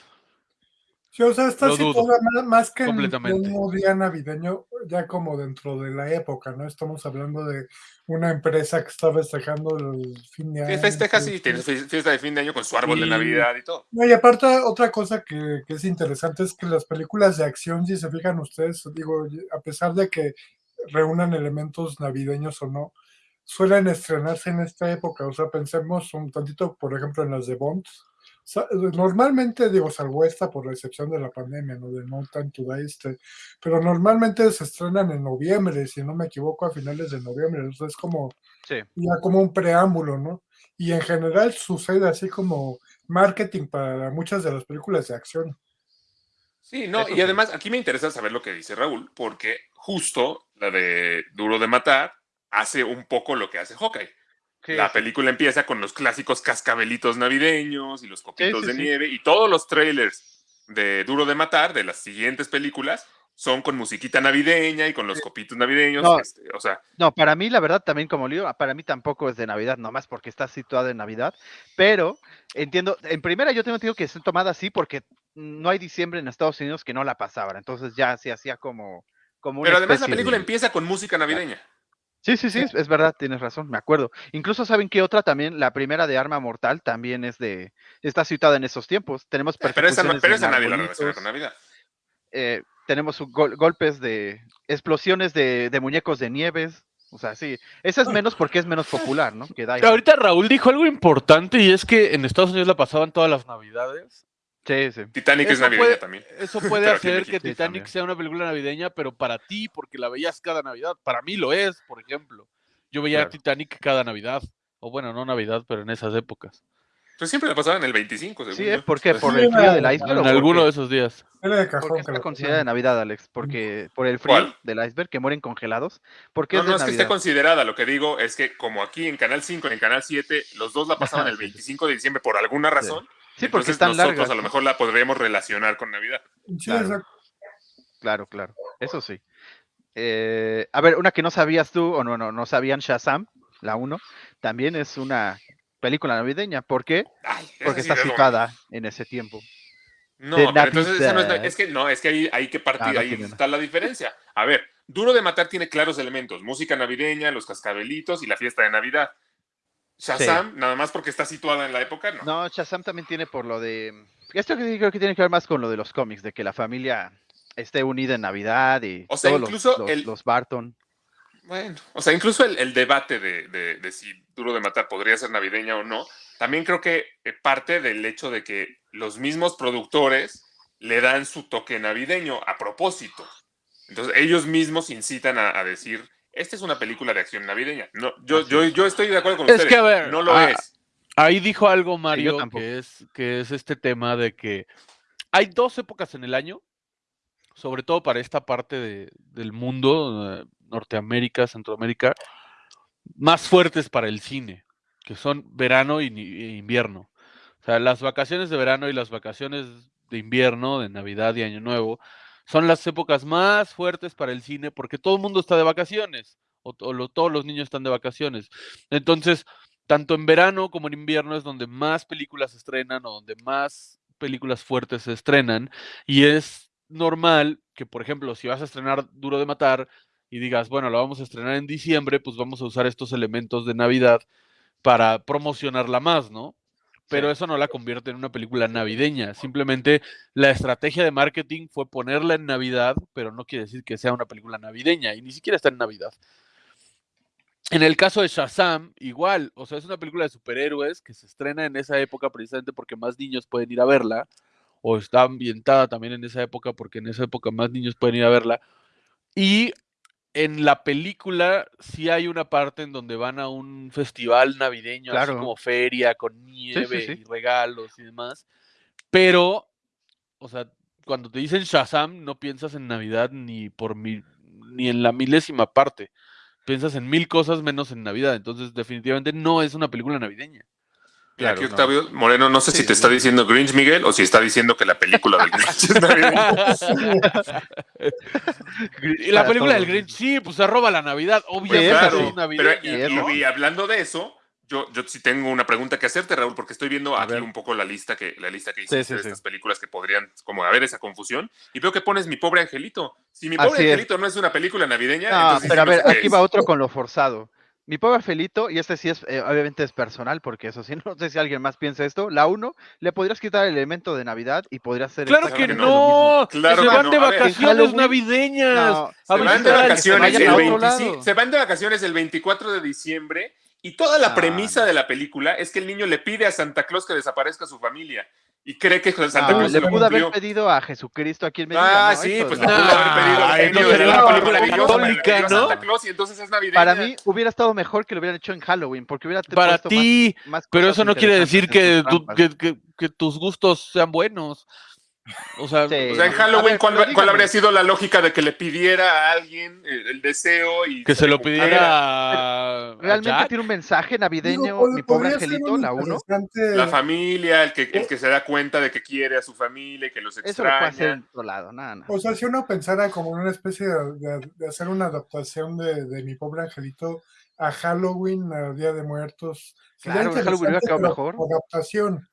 Sí, o sea, dudo, situada más, más que en un día navideño, ya como dentro de la época, ¿no? Estamos hablando de una empresa que está festejando el fin de año. Festeja, que- sí, tiene su fiesta de fin de año con su árbol de. Navidad y todo. No, y aparte, otra cosa que, que es interesante es que las películas de acción, si se fijan ustedes, digo, a pesar de que reúnan elementos navideños o no, suelen estrenarse en esta época. O sea, pensemos un tantito, por ejemplo, en las de Bond. Normalmente, digo, salvo esta por la excepción de la pandemia, ¿no? De No Time to Die, este, pero normalmente se estrenan en noviembre, si no me equivoco, a finales de noviembre. O sea, es como Sí. ya como un preámbulo, ¿no? Y en general sucede así como marketing para muchas de las películas de acción. Sí, no, Eso y sí. además aquí me interesa saber lo que dice Raúl, porque justo la de Duro de Matar hace un poco lo que hace Hawkeye. La película empieza con los clásicos cascabelitos navideños y los copitos sí, de sí. nieve y todos los trailers de Duro de Matar de las siguientes películas son con musiquita navideña y con los copitos navideños. No. este, o sea, No, para mí, la verdad, también como lío, para mí tampoco es de Navidad, nomás porque está situada en Navidad, pero entiendo, en primera yo tengo entendido que es tomada así porque no hay diciembre en Estados Unidos que no la pasaban, entonces ya se hacía como, como pero además la película de- empieza con música navideña. Sí, sí, sí, es, verdad, tienes razón, me acuerdo. Incluso saben que otra también, la primera de Arma Mortal, también es de, está situada en esos tiempos. Tenemos Pero esa, no- pero esa nadie la relaciona con Navidad. eh, tenemos gol- golpes de explosiones de, de muñecos de nieves. O sea, sí, esa es menos porque es menos popular, ¿no? Que. Ahorita Raúl dijo algo importante y es que en Estados Unidos la pasaban todas las navidades. Sí, sí. Titanic es navideña puede- también. Eso puede hacer que Titanic también. sea una película navideña, pero para ti, porque la veías cada Navidad. Para mí lo es, por ejemplo. Yo veía Claro. Titanic cada Navidad. O bueno, no Navidad, pero en esas épocas. Pues siempre la pasaban el 25, según Sí. ¿eh? ¿Por qué? Pues, ¿Por Sí, el frío la- del iceberg? En alguno de esos días. Era de ¿Por qué está considerada de. Navidad, Alex? Porque por el frío ¿Cuál? del iceberg que mueren congelados. ¿Por qué No, es de no es que esté considerada, lo que digo es que como aquí en Canal 5 y en Canal 7, los dos la pasaban el Sí, sí. 25 de diciembre por alguna razón, Sí, porque entonces están nosotros largas. a lo mejor la podríamos relacionar con Navidad. Sí, Claro. Claro, claro. Eso sí. Eh, a ver, una que no sabías tú, o no, no, no sabían Shazam, la 1, también es una película navideña. ¿Por qué? Ay, Porque sí está situada en ese tiempo. No, pero entonces esa no es, que no, es que ahí hay que partir, Ah, no ahí está la diferencia. A ver, Duro de Matar tiene claros elementos, música navideña, los cascabelitos y la fiesta de Navidad. Shazam, nada más porque está situada en la época, no. No, Shazam también tiene por lo de... Esto creo que tiene que ver más con lo de los cómics, de que la familia esté unida en Navidad y O sea, todos incluso los, el- los Barton. Bueno, o sea, incluso el, el debate de, de- de si Duro de Matar podría ser navideña o no, también creo que eh, parte del hecho de que los mismos productores le dan su toque navideño a propósito. Entonces, ellos mismos incitan a, a decir, esta es una película de acción navideña. No, yo, yo, yo estoy de acuerdo con Es ustedes. que, a ver, no lo ah, es. Ahí dijo algo Mario que es, que es este tema de que hay dos épocas en el año, sobre todo para esta parte de- del mundo, eh, Norteamérica, Centroamérica, más fuertes para el cine, que son verano e invierno. O sea, las vacaciones de verano y las vacaciones de invierno, de Navidad y Año Nuevo, son las épocas más fuertes para el cine porque todo el mundo está de vacaciones, o, todos los niños están de vacaciones. Entonces, tanto en verano como en invierno es donde más películas se estrenan o donde más películas fuertes se estrenan. Y es normal que, por ejemplo, si vas a estrenar Duro de Matar y digas, bueno, lo vamos a estrenar en diciembre, pues vamos a usar estos elementos de Navidad para promocionarla más, ¿no? Pero eso no la convierte en una película navideña. Simplemente la estrategia de marketing fue ponerla en Navidad, pero no quiere decir que sea una película navideña y ni siquiera está en Navidad. En el caso de Shazam, igual, o sea, es una película de superhéroes que se estrena en esa época precisamente porque más niños pueden ir a verla, o está ambientada también en esa época porque en esa época más niños pueden ir a verla. Y en la película sí hay una parte en donde van a un festival navideño, así como feria, con nieve sí. y regalos y demás. Pero, o sea, cuando te dicen Shazam, no piensas en Navidad ni por mi, ni en la milésima parte. Piensas en mil cosas menos en Navidad. Entonces, definitivamente no es una película navideña. Claro, aquí no. Octavio Moreno, no sé Sí, si te sí. está diciendo Grinch Miguel o si está diciendo que la película del Grinch es navideña. y la película del. Grinch, sí, pues se roba la Navidad. Pues Obviamente esa claro, es pero y, eso. y- y hablando de eso, yo, yo sí tengo una pregunta que hacerte, Raúl, porque estoy viendo A aquí ver. un poco la lista que, la lista que hiciste sí, de sí. estas películas que podrían como haber esa confusión. Y veo que pones Mi Pobre Angelito. Si Mi Pobre Así es. Angelito no es una película navideña, No, entonces pero a no ver, aquí es. va otro con lo forzado. Mi pobre Felito, y este sí es, eh, obviamente es personal, porque eso sí, no sé si alguien más piensa esto. La 1, le podrías quitar el elemento de Navidad y podría ser Claro que no. Claro se que van no. de A ver, en vacaciones navideñas. Se van de vacaciones el a otro 25 lado. se van de vacaciones el 24 de diciembre y toda la premisa no. de la película es que el niño le pide a Santa Claus que desaparezca su familia y cree que Santa No, Claus le lo pudo haber pedido a Jesucristo a quien me diga. Ah, ¿no? sí, pues no. le pudo haber pedido no pidió a ¿no? Santa Claus y entonces es navideña. Para mí hubiera estado mejor que lo hubieran hecho en Halloween, porque hubiera Para puesto más- ti, más pero eso no quiere decir en que tus gustos sean buenos. O sea, Sí. O sea, en Halloween, ver, ¿cuál, habría sido la lógica de que le pidiera a alguien el, el deseo y que se lo pidiera a, a ¿Realmente tiene un mensaje navideño, Digo, mi pobre angelito, la 1? interesante- La familia, el que, el que se da cuenta de que quiere a su familia y que los Eso lo puede hacer extraña. en otro lado, nada, nada. O sea, si uno pensara como en una especie de, de- de hacer una adaptación de, de mi pobre angelito a Halloween, a Día de Muertos, Claro, en Halloween hubiera quedado mejor. adaptación.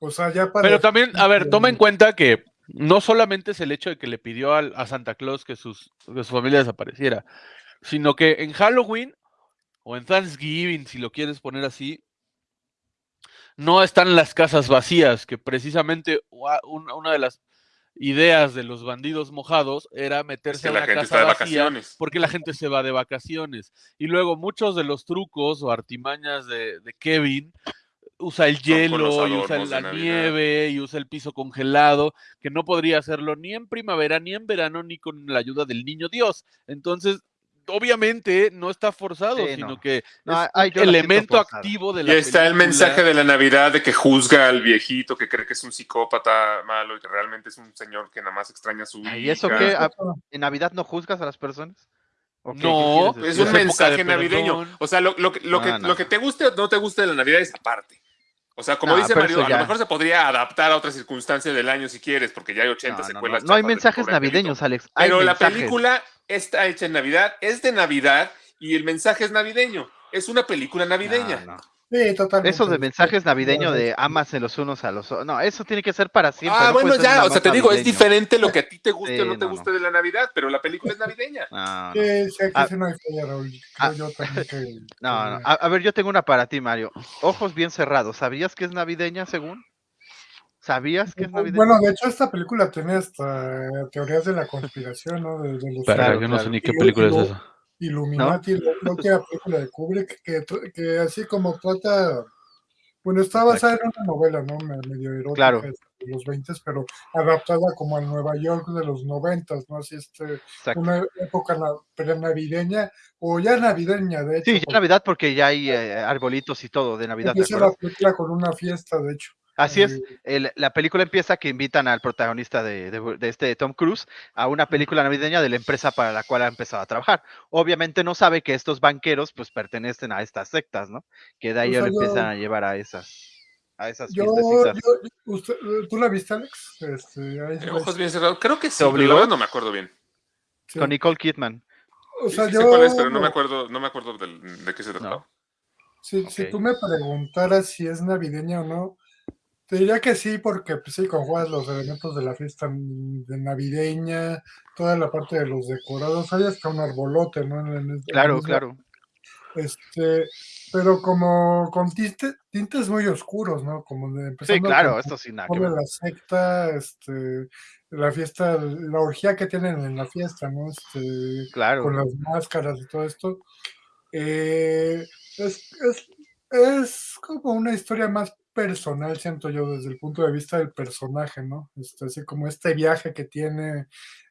O sea, ya para. Pero también, a ver, toma en cuenta que no solamente es el hecho de que le pidió al- a Santa Claus que, sus, que su familia desapareciera, sino que en Halloween o en Thanksgiving, si lo quieres poner así, no están las casas vacías, que precisamente una una de las ideas de los bandidos mojados era Es meterse que a la casa está de vacía vacaciones. porque la gente se va de vacaciones. Y luego muchos de los trucos o artimañas de, de Kevin usa el hielo y usa la nieve y usa el piso congelado, que no podría hacerlo ni en primavera, ni en verano, ni con la ayuda del niño Dios. Entonces, obviamente no está forzado, Sí, sino no. que No, es ay, un elemento activo de Y la está el mensaje de la Navidad de que juzga al viejito que cree que es un psicópata malo y que realmente es un señor que nada más extraña a su hija. ¿Y eso qué? ¿A- ¿En Navidad no juzgas a las personas? ¿O qué- qué No, Es un mensaje navideño. O sea, lo, lo que- lo que, no. lo que te guste o no te guste de la Navidad es aparte. O sea, como No, dice Mario, a lo mejor se podría adaptar a otra circunstancia del año si quieres, porque ya hay 80 No, no, no, secuelas. no hay mensajes navideños, Alex. hay Pero la película está hecha en Navidad, es de Navidad y el mensaje es navideño. Es una película navideña. Sí, totalmente. Eso de mensajes navideños de amarse los unos a los otros. No, eso tiene que ser para siempre. ah, no bueno, ya, o sea, te digo, es diferente lo que a ti te guste o Sí, no te no, guste de la Navidad, pero la película es navideña. No, no. Sí, sí, aquí Ah. sí no hay falla, Raúl. Creo Ah. yo también que. No, no. que- A, a ver, yo tengo una para ti, Mario. Ojos bien cerrados. ¿Sabías que es navideña, según? ¿Sabías que es navideña? Bueno, de hecho, esta película tiene hasta teorías de la conspiración, ¿no? De, de los Claro, yo no sé ni qué película es esa. Illuminati, la, la última película de Kubrick, que, que así como trata. Bueno, está basada en una novela, ¿no? Me- Medio erótica Claro. de los 20, pero adaptada como al Nueva York de los 90, ¿no? Así este, Exacto. una época na- navideña, o ya navideña, de hecho. Sí, ya porque Navidad porque ya hay eh, arbolitos y todo de Navidad. ¿te empieza la acuerdas? película con una fiesta, de hecho. Así es. El- la película empieza que invitan al protagonista de, de- de este Tom Cruise a una película navideña de la empresa para la cual ha empezado a trabajar. Obviamente no sabe que estos banqueros pues pertenecen a estas sectas, ¿no? Que de ahí O ya sea, lo empiezan yo- a llevar a esas, a esas Yo, fiestecitas. yo- usted- ¿Tú la viste, Alex? Este, ahí- Ojos bien cerrados. Creo que sí, ¿Te pero la obligó? no me acuerdo bien. sí. Con Nicole Kidman. O sea, sí yo, sé cuál es, pero no me acuerdo, no me acuerdo de qué se trataba. Si, tú me preguntaras si es navideña o no, te diría que sí, porque pues, sí, conjugas los elementos de la fiesta de navideña, toda la parte de los decorados, hay hasta un arbolote, ¿no? En el- en el Claro, claro. Este, pero como con tinte- tintes muy oscuros, ¿no? Como de Sí, claro, con- esto sin nada la secta, este, la fiesta, la orgía que tienen en la fiesta, ¿no? Este, Claro. con las máscaras y todo esto. Eh, es, es, es como una historia más personal, siento yo, desde el punto de vista del personaje, ¿no? Este, así como este viaje que tiene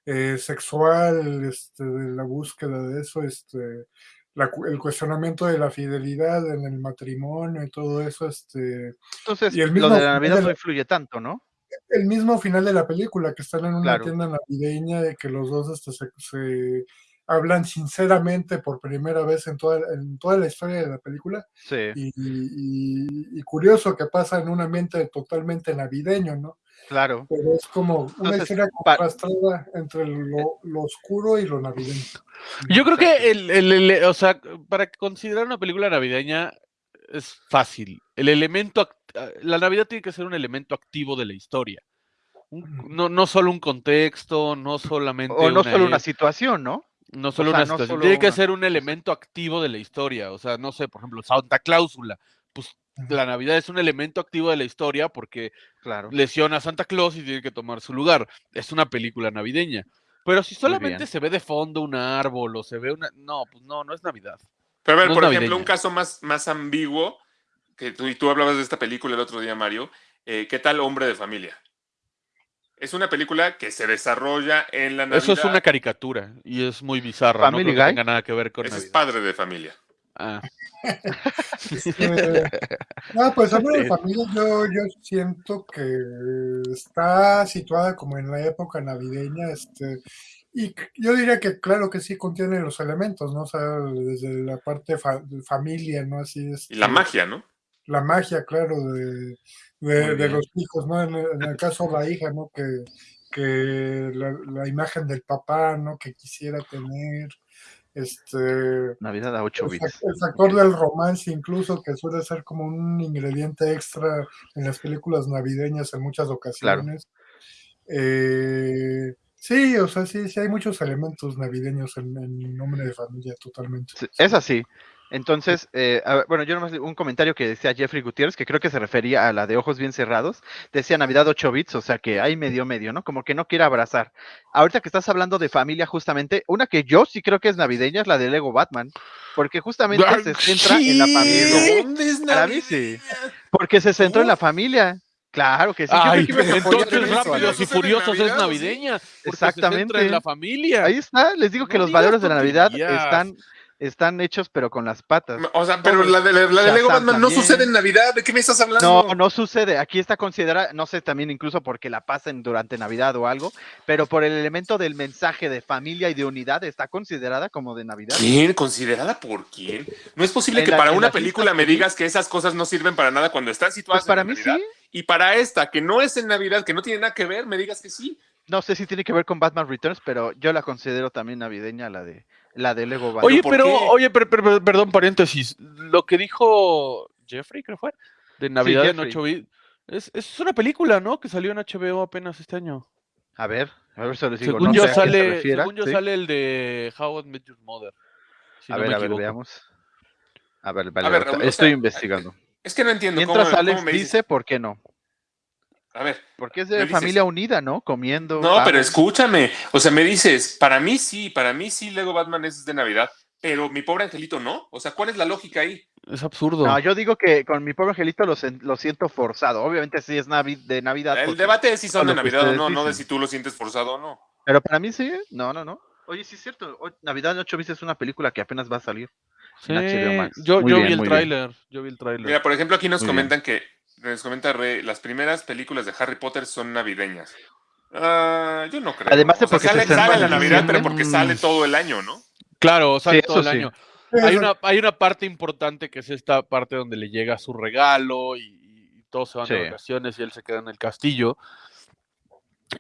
eh, sexual, este, de la búsqueda de eso, este, la el cuestionamiento de la fidelidad en el matrimonio y todo eso, este, Entonces, y el lo de la Navidad no influye tanto, ¿no? el mismo final de la película, que están en una Claro. tienda navideña y que los dos este, se, se hablan sinceramente por primera vez en toda, en toda la historia de la película. Sí. Y, y- y curioso que pasa en un ambiente totalmente navideño, ¿no? Claro. Pero es como una Entonces, pa- contrastada entre lo, lo oscuro y lo navideño. Yo creo que el, el- el- o sea, para considerar una película navideña es fácil. El elemento, act- la Navidad tiene que ser un elemento activo de la historia. Un- no, no solo un contexto, no solamente O no solo una e- situación, ¿no? No solo sea, una no situación, solo tiene que una- ser un elemento activo de la historia. O sea, no sé, por ejemplo, Santa Cláusula. Pues la Navidad es un elemento activo de la historia porque Claro. lesiona a Santa Claus y tiene que tomar su lugar. Es una película navideña. Pero si solamente se ve de fondo un árbol o se ve una... No, pues no, no es Navidad. Pero a ver, No por ejemplo, navideña. un caso más, más ambiguo, que tú, y tú hablabas de esta película el otro día, Mario, eh, ¿qué tal Hombre de Familia? Es una película que se desarrolla en la Navidad. Eso es una caricatura y es muy bizarra. No Family creo que Guy. tenga nada que ver con Ese es padre de familia. Ah, Este, no, pues Hombre de. Familia yo, yo siento que está situada como en la época navideña, este, y yo diría que claro que sí contiene los elementos, ¿no? O sea, desde la parte fa- familia, ¿no? Así es. Y la magia, ¿no? La magia, claro, de, de, los hijos, ¿no? En, el- en el caso de la hija, ¿no? Que, que la, la imagen del papá, ¿no? Que quisiera tener, este... Navidad a 8 El, bits. fac- el factor del romance incluso, que suele ser como un ingrediente extra en las películas navideñas en muchas ocasiones. Eh, sí, o sea, sí, sí hay muchos elementos navideños en, en Nombre de Familia, totalmente. Sí, Es así. Entonces, eh, a ver, bueno, yo nomás un comentario que decía Jeffrey Gutiérrez, que creo que se refería a la de ojos bien cerrados. Decía Navidad 8 bits, o sea que hay medio medio, ¿no? Como que no quiere abrazar. Ahorita que estás hablando de familia, justamente, una que yo sí creo que es navideña es la de Lego Batman, porque justamente se centra en la familia. ¿Dónde es Para mí sí. Porque se centró en la familia. Claro que sí. Ay, que entonces Rápidos y ¿Eso es en Furiosos es navideña. se Exactamente. centra en la familia. Ahí está, les digo que No los valores de la Navidad están están hechos pero con las patas. O sea, pero la de, la de Lego Batman no sucede en Navidad. ¿De qué me estás hablando? No, no sucede. Aquí está considerada, no sé, también incluso porque la pasen durante Navidad o algo, pero por el elemento del mensaje de familia y de unidad está considerada como de Navidad. ¿Quién? ¿Considerada por quién? No es posible En que la- para una película me digas que esas cosas no sirven para nada cuando están situadas Pues para en mí Navidad. sí. Y para esta, que no es en Navidad, que no tiene nada que ver, me digas que sí. No sé si tiene que ver con Batman Returns, pero yo la considero también navideña, la de la de Lego Batman. Oye, ¿por pero, qué? oye, pero, pero- pero- perdón, paréntesis. Lo que dijo Jeffrey, creo fue, de Navidad en Jeffrey. 8 bits, es, es una película, ¿no? Que salió en HBO apenas este año. A ver, a ver, se les digo. según no yo sé a sale, refiera, según yo ¿sí? sale el de How I Met Your Mother. si a no ver, a ver, veamos. A ver, vale, A ver, ahorita Raúl, o estoy sea, investigando. Es que no entiendo Mientras cómo Alex me dice, ¿por qué no? A ver, Porque es de dices- familia unida, ¿no? Comiendo. no, pero escúchame. O sea, me dices, para mí sí, para mí sí, Lego Batman es de Navidad, pero mi pobre angelito no. O sea, ¿cuál es la lógica ahí? Es absurdo. No, yo digo que con mi pobre angelito lo, siento forzado. Obviamente sí es navi- de Navidad. El debate es si son de Navidad o no, no de si tú lo sientes forzado o no. Pero para mí sí, ¿eh? no, no, no. Oye, sí es cierto. hoy- Navidad en 8 bits es una película que apenas va a salir. Sí, en HBO Max. yo, yo bien, vi el tráiler, yo vi el tráiler. Mira, por ejemplo, aquí nos Muy bien. comentan que, nos comenta Rey, las primeras películas de Harry Potter son navideñas. Ah, yo no creo. Además de sea, porque sale, sale en la Navidad, pero porque sale todo el año, ¿no? Claro, sale Sí, todo el sí. año. Hay una, hay una parte importante que es esta parte donde le llega su regalo y, y todos se van de Sí. vacaciones y él se queda en el castillo.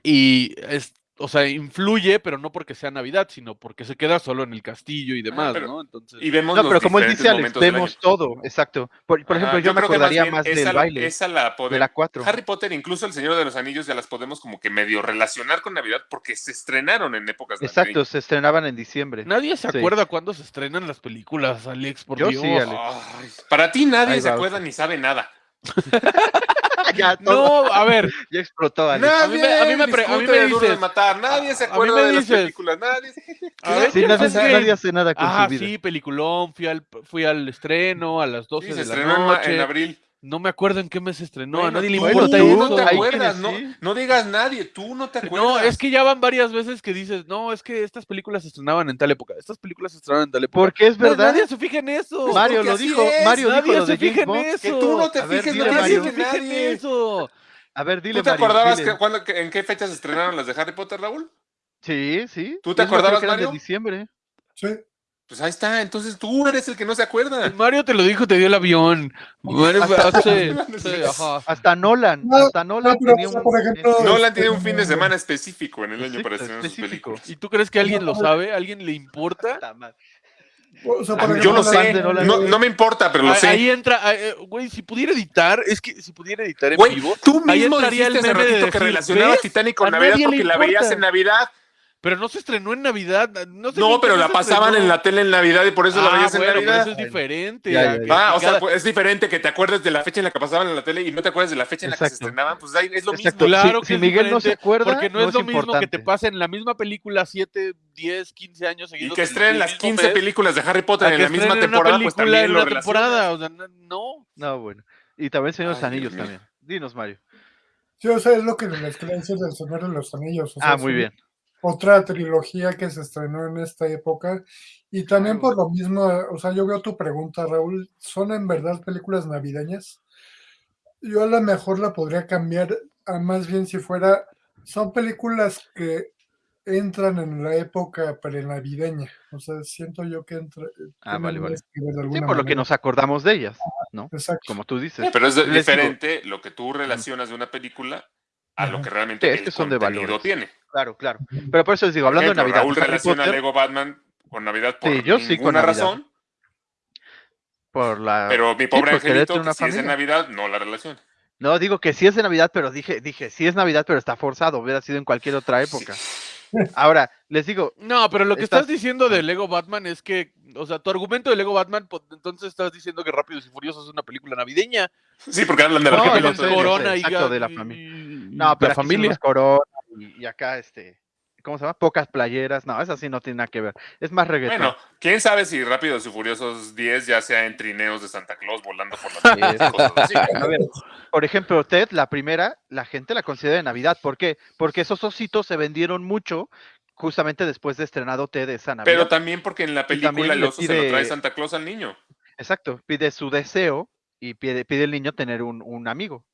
Y es, o sea, influye, pero no porque sea Navidad, sino porque se queda solo en el castillo y demás, pero- ¿no? Entonces, Y vemos No, los pero como él dice Alex, vemos todo, exacto. Por, ejemplo, yo, me creo que acordaría bien más del esa, baile, esa la de podemos. la 4. Harry Potter, incluso El Señor de los Anillos, ya las podemos como que medio relacionar con Navidad porque se estrenaron en épocas Exacto, navideñas. se estrenaban en diciembre. nadie se Sí. acuerda cuándo se estrenan las películas, Alex, por Yo Dios. sí, Alex. Ay, para ti nadie Ahí se va, acuerda ni sabe nada. ya, todo- No, a ver, ya explotó, Alex. a mí me- a mí me pre- a mí me de Duro de dices- matar, nadie se a mí acuerda de las dices- películas, nadie. a ver, Sí, ¿qué nadie, pasa? nadie hace nada con Ah, su vida. sí, peliculón, fui al, fui al estreno a las 12 Sí, se de la en ma- noche. en abril. No me acuerdo en qué mes se estrenó, a nadie le importa tú eso. no te acuerdas, no, digas nadie, tú no te acuerdas. No, es que ya van varias veces que dices, no, es que estas películas se estrenaban en tal época, estas películas se estrenaban en tal época. Porque es verdad. nadie se fija en eso. Pues Mario lo dijo, es, Mario dijo nadie lo se fija en eso. Que tú no te A ver, fijes, dile, nadie se fija en eso. A ver, dile, ¿Tú te Mario, acordabas que, en qué fechas se estrenaron las de Harry Potter, Raúl? Sí, sí. ¿Tú te acordabas, Mario? de diciembre. sí. Pues ahí está, entonces tú eres el que no se acuerda. Mario te lo dijo, te dio el avión. Mario, sí, sí, ajá. Hasta Nolan, No, hasta Nolan no, pero, tenía o sea, un... por ejemplo, Nolan tiene un fin de semana específico en el año para estrenar sus películas. ¿Y tú crees que alguien lo sabe? ¿Alguien le importa? O sea, por Ah, ejemplo, Yo lo sé, no, no me importa, pero lo Ah, sé. Ahí entra, ah, eh, güey, si pudiera editar, es que si pudiera editar en Güey, vivo, tú ahí mismo entraría dijiste el meme de que relacionabas. Titanic con Navidad porque la veías en Navidad. Pero no se estrenó en Navidad. No, sé No, en pero la pasaban estrenó. en la tele en Navidad y por eso la Ah, veías en bueno, pero Navidad. eso es diferente. Ya, a ya, que- ya. Ah, que o sea, pues, es diferente que te acuerdes de la fecha en la que pasaban en la tele y no te acuerdes de la fecha en la que se estrenaban. Pues ahí es lo Exacto. mismo. Claro Si- que si Miguel no se acuerda, porque no, no es es lo mismo que te importante. pasen la misma película 7, 10, 15 años Y seguidos. que en el estrenen las mismo 15 mes, películas de Harry Potter en que la misma temporada, pues también en lo una temporada. O sea, no- no. No, bueno. Y también Señor de los Anillos también. Dinos, Mario. Sí, o sea, es lo que les quería decir del Señor de los Anillos. Ah, muy bien. Otra trilogía que se estrenó en esta época. Y también por lo mismo, o sea, yo veo tu pregunta, Raúl, ¿son en verdad películas navideñas? Yo a lo mejor la podría cambiar a más bien si fuera, son películas que entran en la época prenavideña. O sea, siento yo que entra. Ah, tienen vale, vale. Sí, por lo que manera. nos acordamos de ellas, ¿no? Exacto. Como tú dices. Pero es diferente lo que tú relacionas de una película a lo que realmente Sí, es el que son de contenido tiene. Claro, claro. Pero por eso les digo, hablando Ejemplo, de Navidad, Raúl relaciona Potter, Lego Batman con Navidad por Sí, yo sí con Navidad. razón, por la... pero mi pobre pues, angelito, que si es familia. Navidad, no la relaciona. No, digo que sí es de Navidad, pero dije, dije, sí es Navidad, pero está forzado, hubiera sido en cualquier otra época. Ahora, les digo, No, pero lo que Estás- estás diciendo de Lego Batman es que, o sea, tu argumento de Lego Batman, pues, entonces estás diciendo que Rápidos y Furiosos es una película navideña. Sí, porque hablan de No, la. Corona y, exacto, de la familia. no, pero la familia. corona y, y acá, este, ¿cómo se llama? Pocas playeras, no, esa sí no tiene nada que ver. Es más reggaetón. Bueno, quién sabe si Rápidos y Furiosos 10 ya sea en trineos de Santa Claus volando por las Sí, nubes, cosas así. A ver, por ejemplo, Ted, la primera, la gente la considera de Navidad. ¿Por qué? Porque esos ositos se vendieron mucho justamente después de estrenado T de esa Navidad. Pero también porque en la película el oso se lo trae Santa Claus al niño. Exacto, pide su deseo y pide, pide el niño tener un, un amigo.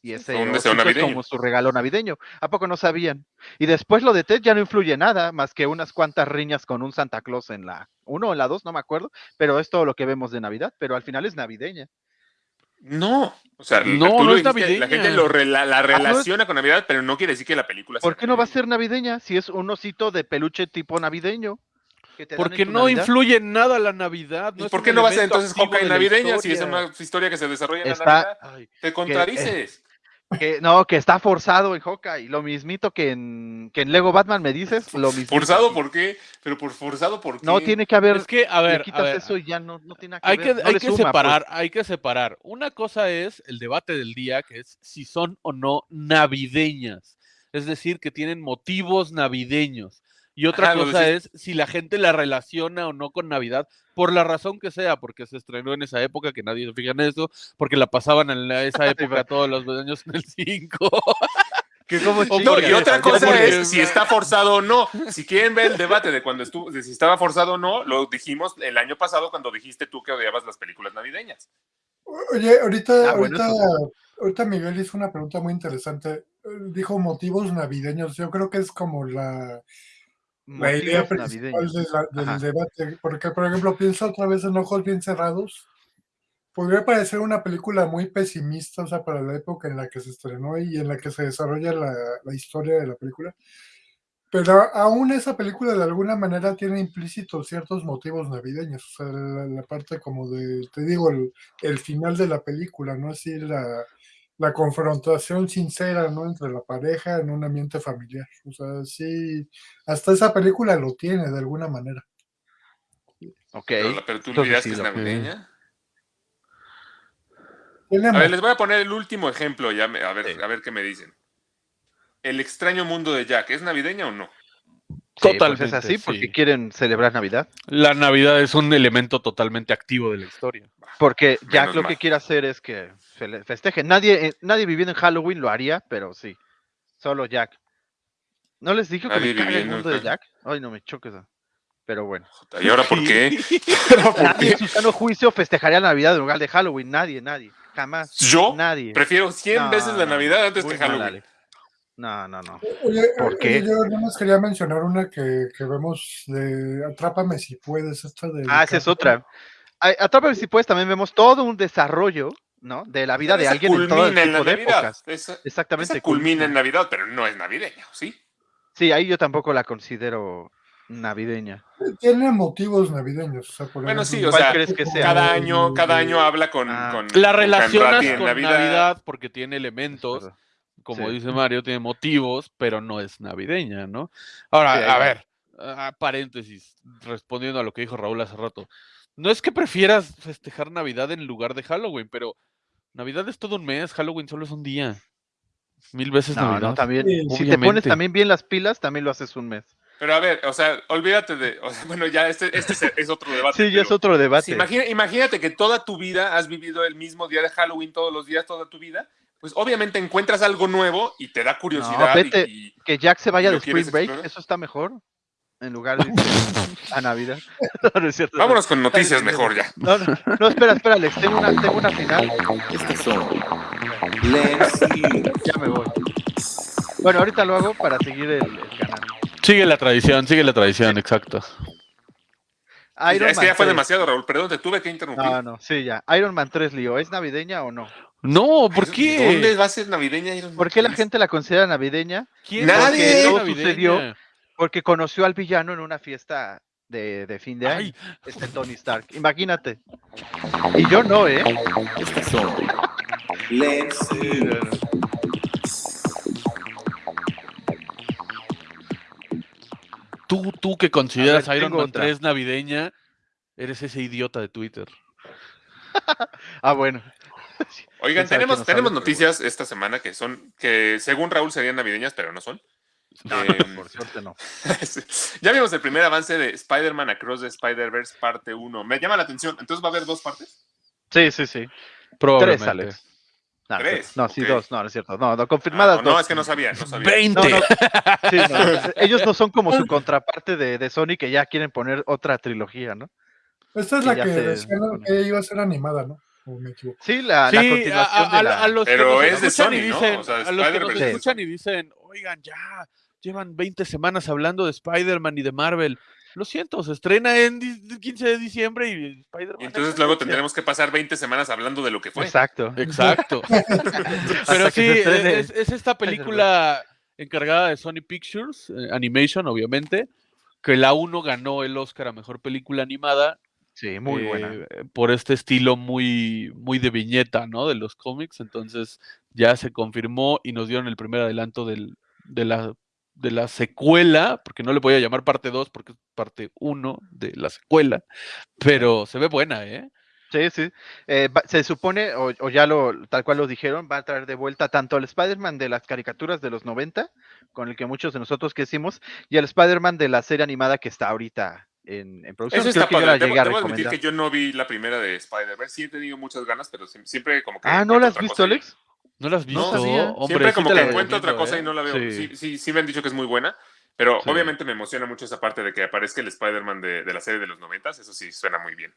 Y ese un deseo osito es como su regalo navideño. ¿A poco no sabían? Y después lo de Ted ya no influye nada, más que unas cuantas riñas con un Santa Claus en la 1 o en la 2, no me acuerdo, pero es todo lo que vemos de Navidad, pero al final es navideña. No, o sea, No, tú no lo es la gente lo la no es- relaciona con Navidad, pero no quiere decir que la película sea ¿Por qué no va a ser navideña si es un osito de peluche tipo navideño? Porque no Navidad? influye en nada la Navidad. ¿Y no es por qué no va a ser entonces Hawkeye navideña si es una historia que se desarrolla en la Navidad? Ay, Te contradices. Que, no, que está forzado en Hawkeye. Lo mismito que en, que en Lego Batman me dices, lo mismo. ¿Forzado por qué? ¿Pero por forzado por qué? No, tiene que haber. es que, a le ver, a quitas ver, eso y ya no, no tiene que hay ver. que, no hay que suma, pues. separar, hay que separar. Una cosa es el debate del día, que es si son o no navideñas. Es decir, que tienen motivos navideños. Y otra Ajá, cosa es si la gente la relaciona o no con Navidad, por la razón que sea, porque se estrenó en esa época, que nadie se fija en eso, porque la pasaban en la- esa época todos los años en el 5. Que como y otra cosa porque- es si está forzado o no. Si quieren ver el debate de cuando estuvo, de si estaba forzado o no, lo dijimos el año pasado cuando dijiste tú que odiabas las películas navideñas. Oye, ahorita, Ah, bueno, ahorita, eso ahorita Miguel hizo una pregunta muy interesante. Eh, Dijo motivos navideños. Yo creo que es como la, la idea principal de la- del Ajá. debate. Porque, por ejemplo, pienso otra vez en Ojos Bien Cerrados. Podría parecer una película muy pesimista, o sea, para la época en la que se estrenó y en la que se desarrolla la, la historia de la película. Pero aún esa película de alguna manera tiene implícitos ciertos motivos navideños. O sea, la, la parte como de, te digo, el, el final de la película, ¿no? Así la, la confrontación sincera, ¿no? Entre la pareja en un ambiente familiar. O sea, sí, hasta esa película lo tiene de alguna manera. Ok. Pero, pero tú dirás que es navideña. A ver, les voy a poner el último ejemplo, ya me- a ver, Sí. a ver qué me dicen. El extraño mundo de Jack, ¿es navideña o no? Pues Totalmente. es así porque sí. quieren celebrar Navidad. La Navidad es un elemento totalmente activo de la historia. Porque Jack Menos lo mal. que quiere hacer es que se le festeje. Nadie, eh, nadie viviendo en Halloween lo haría, pero sí. Solo Jack. ¿No les dije que me caga el mundo de. Jack? Ay, no me choques. Pero bueno. ¿Y ahora por qué? ¿Ahora por Nadie en su sano juicio festejaría la Navidad en lugar de Halloween. Nadie, nadie. Jamás. Yo Nadie. prefiero 100 No, veces la Navidad antes que Halloween. No, no, no. Oye, ¿Por oye, qué? yo nada más quería mencionar una que, que vemos de Atrápame si puedes, esta de Ah, esa es otra. Atrápame si puedes, también vemos todo un desarrollo, ¿no? De la vida de alguien en todo el culmina en la tipo de Navidad. épocas. Esa, Exactamente. esa culmina en Navidad, pero no es navideña, ¿sí? Sí, ahí yo tampoco la considero navideña. Tiene motivos navideños. o sea, por Bueno, ejemplo, sí, o ¿Cuál sea, crees que sea? Cada año, cada año habla con, Ah. con La relacionas con Navidad. porque tiene elementos. Como Sí. dice Mario, tiene motivos, pero no es navideña, ¿no? Ahora, Sí, a ver, ah, paréntesis, respondiendo a lo que dijo Raúl hace rato. No es que prefieras festejar Navidad en lugar de Halloween, pero Navidad es todo un mes, Halloween solo es un día. Mil veces No, Navidad. no, también. Sí, Si te pones también bien las pilas, también lo haces un mes. Pero a ver, o sea, olvídate de. o sea, bueno, ya este, este es, es otro debate. Sí, ya es otro si debate. imagina- imagínate que toda tu vida has vivido el mismo día de Halloween todos los días, toda tu vida. Pues obviamente encuentras algo nuevo y te da curiosidad. y- vete. y, Que Jack se vaya ¿Lo de Spring Break, explorar? eso está mejor. En lugar de a Navidad. No, no es cierto. Vámonos con noticias mejor ya. No, no, no, espera, espera, Alex. Tengo una, tengo una final. Estas son y Ya me voy. Bueno, ahorita lo hago para seguir el, el canal. Sigue la tradición, sigue la tradición, exacto. Iron es que ya Man fue 3. demasiado, Raúl. Perdón, te tuve que interrumpir. No, no, sí, ya. Iron Man 3, Lío, ¿es navideña o no? No, ¿por ¿De qué? ¿Dónde va a ser navideña? Iron Man ¿Por qué la 3? gente la considera navideña? ¿Quién Nadie. dice que es Todo navideña? sucedió. Porque conoció al villano en una fiesta de, de fin de año. Ay, Este Tony Stark. Imagínate. Y yo no, ¿eh? estas son Lens y tú, tú que consideras A ver, Iron Man otra. 3 navideña, eres ese idiota de Twitter. Ah, bueno. Oigan, tenemos, noticias esta semana que son, que según Raúl serían navideñas, pero no son. No, Eh, no, por suerte no. ya vimos el primer avance de Spider-Man Across the Spider-Verse parte 1. Me llama la atención. Entonces va a haber dos partes. Sí, sí, sí. Probablemente. Tres, Alex. No, no, Tres, no, sí, dos, no, no es cierto. No, no, Ah, confirmadas no, no, dos. es que no sabía, no sabía. 20. No, no, sí, no, ellos no son como su contraparte de, de Sony que ya quieren poner otra trilogía, ¿no? Esta es que la que se- decían que iba a ser animada, ¿no? O me equivoco. Sí, la, Sí, continuación a- de la... a los que Pero nos es de y Sony, ¿no? dicen, O sea, a los que nos escuchan y dicen, oigan, ya, llevan 20 semanas hablando de Spider-Man y de Marvel. Lo siento, se estrena en di- 15 de diciembre y Spider-Man. Y es entonces luego tendremos que pasar 20 semanas hablando de lo que fue. Exacto. Exacto. Pero sí, es esta película encargada de Sony Pictures, eh, Animation, obviamente, que la 1 ganó el Oscar a Mejor Película Animada. Sí, muy buena. eh, Por este estilo muy, muy de viñeta, ¿no? De los cómics. Entonces ya se confirmó y nos dieron el primer adelanto del- de, la, de la secuela, porque no le voy a llamar parte 2 porque es parte 1 de la secuela, pero se ve buena, ¿eh? Sí, sí. Eh, se supone, o, o ya lo, tal cual lo dijeron, va a traer de vuelta tanto al Spider-Man de las caricaturas de los 90, con el que muchos de nosotros crecimos, y al Spider-Man de la serie animada que está ahorita en, en producción. Eso Creo está que yo la padre. Debo, debo admitir recomendar. que yo no vi la primera de Spider-Verse. Sí he tenido muchas ganas, pero sie- siempre como que. Ah, ¿no la has visto, Alex? ¿No la has visto? sabía. Hombre, siempre sí como te que encuentro otra cosa ¿eh? y no la veo. Sí. Sí, sí, sí me han dicho que es muy buena. Pero Sí. obviamente me emociona mucho esa parte de que aparezca el Spider-Man de, de la serie de los noventas. Eso sí suena muy bien.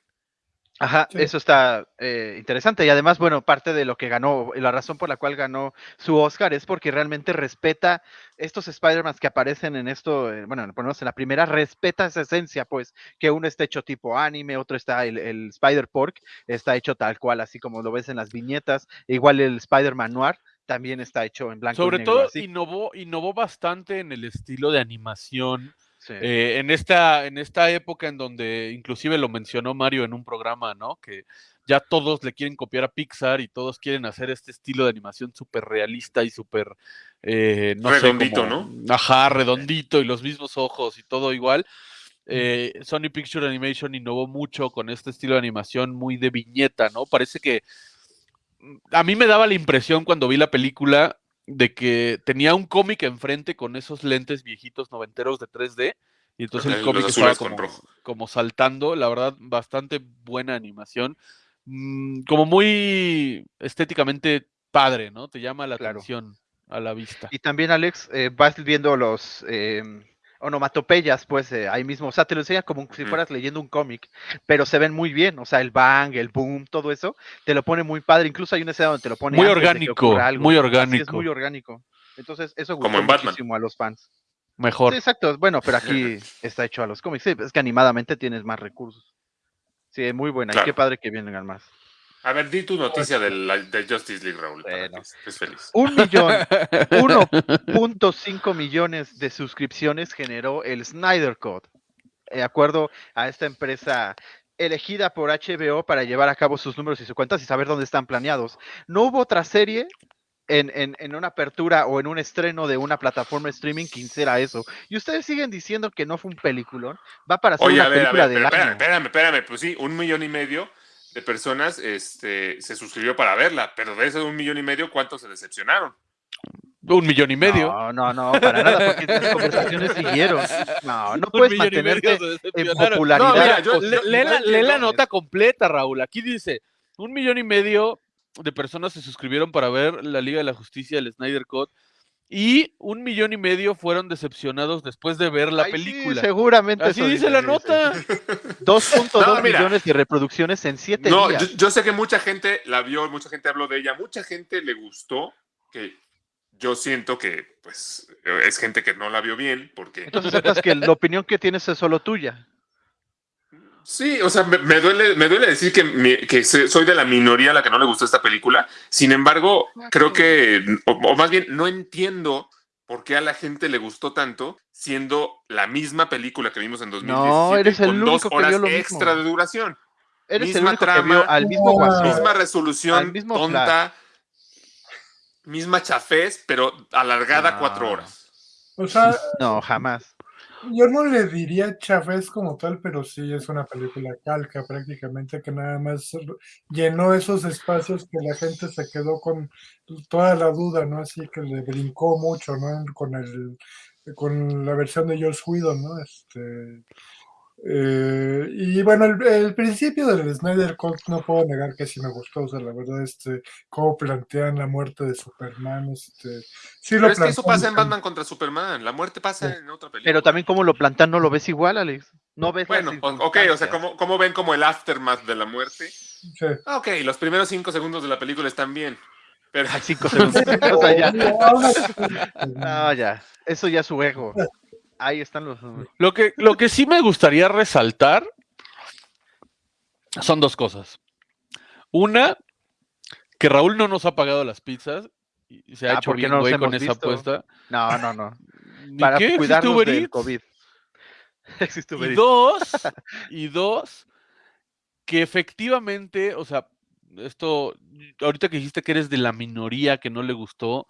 Ajá, Sí. eso está eh, interesante. Y además, bueno, parte de lo que ganó, la razón por la cual ganó su Oscar es porque realmente respeta estos Spider-Man que aparecen en esto, eh, bueno, ponemos en la primera, respeta esa esencia, pues, que uno está hecho tipo anime, otro está, el, el Spider-Pork está hecho tal cual, así como lo ves en las viñetas. Igual el Spider-Man Noir también está hecho en blanco y Sobre negro. todo así. innovó, innovó bastante en el estilo de animación. Sí. eh, en, esta, en esta época en donde inclusive lo mencionó Mario en un programa, ¿no? Que ya todos le quieren copiar a Pixar y todos quieren hacer este estilo de animación súper realista y súper, eh, no Redondito, sé, como- Ajá, redondito y los mismos ojos y todo igual. Eh, Sony Picture Animation innovó mucho con este estilo de animación muy de viñeta, ¿no? Parece que mm, a mí me daba la impresión cuando vi la película de que tenía un cómic enfrente con esos lentes viejitos noventeros de 3D y entonces el cómic estaba con como, rojo. como saltando, la verdad, bastante buena animación, mm, como muy estéticamente padre, ¿no? Te llama la Claro. atención a la vista. Y también, Alex, eh, vas viendo los eh, onomatopeyas, pues eh, ahí mismo, o sea, te lo enseña como si fueras leyendo un cómic, pero se ven muy bien, o sea, el bang, el boom, todo eso, te lo pone muy padre, incluso hay una escena donde te lo pone Muy orgánico, algo. muy Así es orgánico. muy orgánico. Entonces, eso Como gustó en Batman. muchísimo a los fans. Mejor. Sí, exacto, bueno, pero aquí está hecho a los cómics, sí, es que animadamente tienes más recursos. Sí, muy buena, y qué padre que vengan más. A ver, di tu noticia de, la, de Justice League, Raúl, para Bueno. estés feliz. Un millón, 1.5 millones de suscripciones generó el Snyder Code, de acuerdo a esta empresa elegida por HBO para llevar a cabo sus números y sus cuentas y saber dónde están planeados. No hubo otra serie en, en- en una apertura o en un estreno de una plataforma de streaming que hiciera eso. Y ustedes siguen diciendo que no fue un peliculón. Va para ser Oye, una a ver, a película ver, pero espérame, espérame, espérame. Pues sí, un millón y medio de personas este, se suscribió para verla, pero de ese un millón y medio, ¿cuántos se decepcionaron? Un millón y medio. No, no, no, para nada, porque las conversaciones siguieron. No, no Un puedes millón y medio mantenerte en popularidad. No, mira, yo- Le- yo- lee, la, lee la nota completa, Raúl. Aquí dice, un millón y medio de personas se suscribieron para ver la Liga de la Justicia del Snyder Code y un millón y medio fueron decepcionados después de ver la Ay, sí, película. seguramente. Así dice la nota. sí. 2.2 No, millones de reproducciones en 7 No, días. yo, yo sé que mucha gente la vio, mucha gente habló de ella, mucha gente le gustó, que yo siento que pues es gente que no la vio bien, porque Entonces que la opinión que tienes es solo tuya. Sí, o sea, me, me duele, me duele decir que, mi- que soy de la minoría a la que no le gustó esta película. Sin embargo, creo que, o, o más bien, no entiendo por qué a la gente le gustó tanto, siendo la misma película que vimos en 2017 eres el con dos único que horas vio lo extra mismo. de duración. Eres el Misma único que trama, vio al mismo guasón. misma resolución Al mismo tonta, misma chafez, pero alargada No. cuatro horas. O sea, No, jamás. Yo no le diría chafés como tal, pero sí es una película calca prácticamente que nada más llenó esos espacios que la gente se quedó con toda la duda, ¿no? Así que le brincó mucho, ¿no? Con el con la versión de Joss Whedon, ¿no? Este Eh, y bueno, el, el principio del Snyder Cut no puedo negar que sí me gustó, o sea, la verdad, este, cómo plantean la muerte de Superman, este, sí Pero lo es que eso plantean pasa en Batman contra Superman. La muerte pasa en otra película. Pero también como lo plantan, no lo ves igual, Alex. No ves Bueno, ok, o sea. ¿cómo, cómo ven como el aftermath de la muerte? sí. Ah, Ok, los primeros cinco segundos de la película están bien. Pero Ay, cinco segundos. o sea, ya. No, ya. Eso ya es su ego. Ahí están los. Lo que, lo que sí me gustaría resaltar son dos cosas. Una, que Raúl no nos ha pagado las pizzas y se ha Ah, hecho bien no güey con esa apuesta. No, no, no. ¿Ni Para qué? ¿Existe cuidarnos Uber del Eats? COVID. Existe Uber Y dos, y dos, que efectivamente, o sea, esto, ahorita que dijiste que eres de la minoría que no le gustó,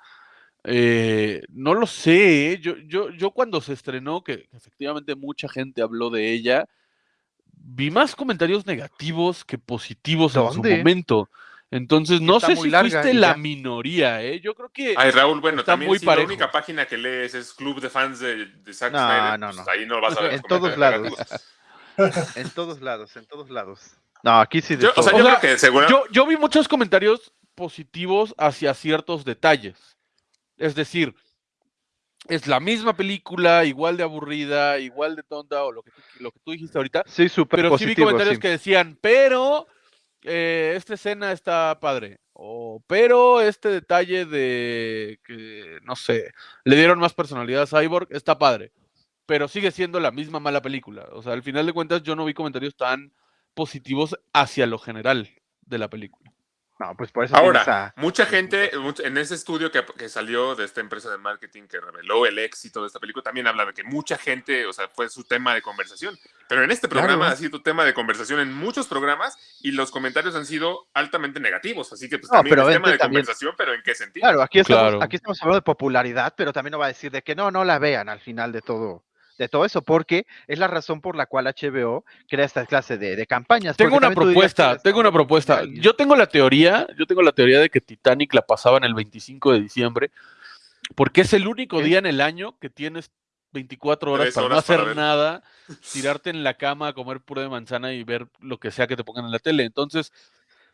eh, no lo sé, ¿eh? yo, yo, yo cuando se estrenó, que efectivamente mucha gente habló de ella, vi más comentarios negativos que positivos en su momento. Entonces, no está sé si fuiste la minoría, ¿eh? Yo creo que... Ay, Raúl, bueno, Está también muy si parejo. la única página que lees es Club de Fans de, de Zack No, Snyder, no, pues no. ahí no vas a ver. En todos lados. En todos lados, en todos lados. No, aquí sí de Yo, o sea, todo. yo O sea, creo que seguro. Yo, yo vi muchos comentarios positivos hacia ciertos detalles. Es decir, es la misma película, igual de aburrida, igual de tonta, o lo que tú, lo que tú dijiste ahorita. Sí, súper Pero sí vi comentarios sí. que decían, pero eh, esta escena está padre. O, pero este detalle de que, no sé, le dieron más personalidad a Cyborg, está padre. Pero sigue siendo la misma mala película. O sea, al final de cuentas, yo no vi comentarios tan positivos hacia lo general de la película. No, pues por eso Ahora, a- mucha gente, much- en ese estudio que, que salió de esta empresa de marketing que reveló el éxito de esta película, también habla de que mucha gente, o sea, fue su tema de conversación. Pero en este programa Claro. ha sido tema de conversación en muchos programas y los comentarios han sido altamente negativos. Así que pues No, también pero es tema de también- conversación, pero ¿en qué sentido? Claro, aquí estamos, Claro. aquí estamos hablando de popularidad, pero también no va a decir de que no, no la vean al final de todo, de todo eso, porque es la razón por la cual HBO crea esta clase de, de campañas. Tengo una propuesta, tengo una propuesta. Yo tengo la teoría, yo tengo la teoría de que Titanic la pasaban el 25 de diciembre, porque es el único ¿Qué? día en el año que tienes 24 horas para no horas hacer nada, tirarte en la cama a comer puré de manzana y ver lo que sea que te pongan en la tele. Entonces,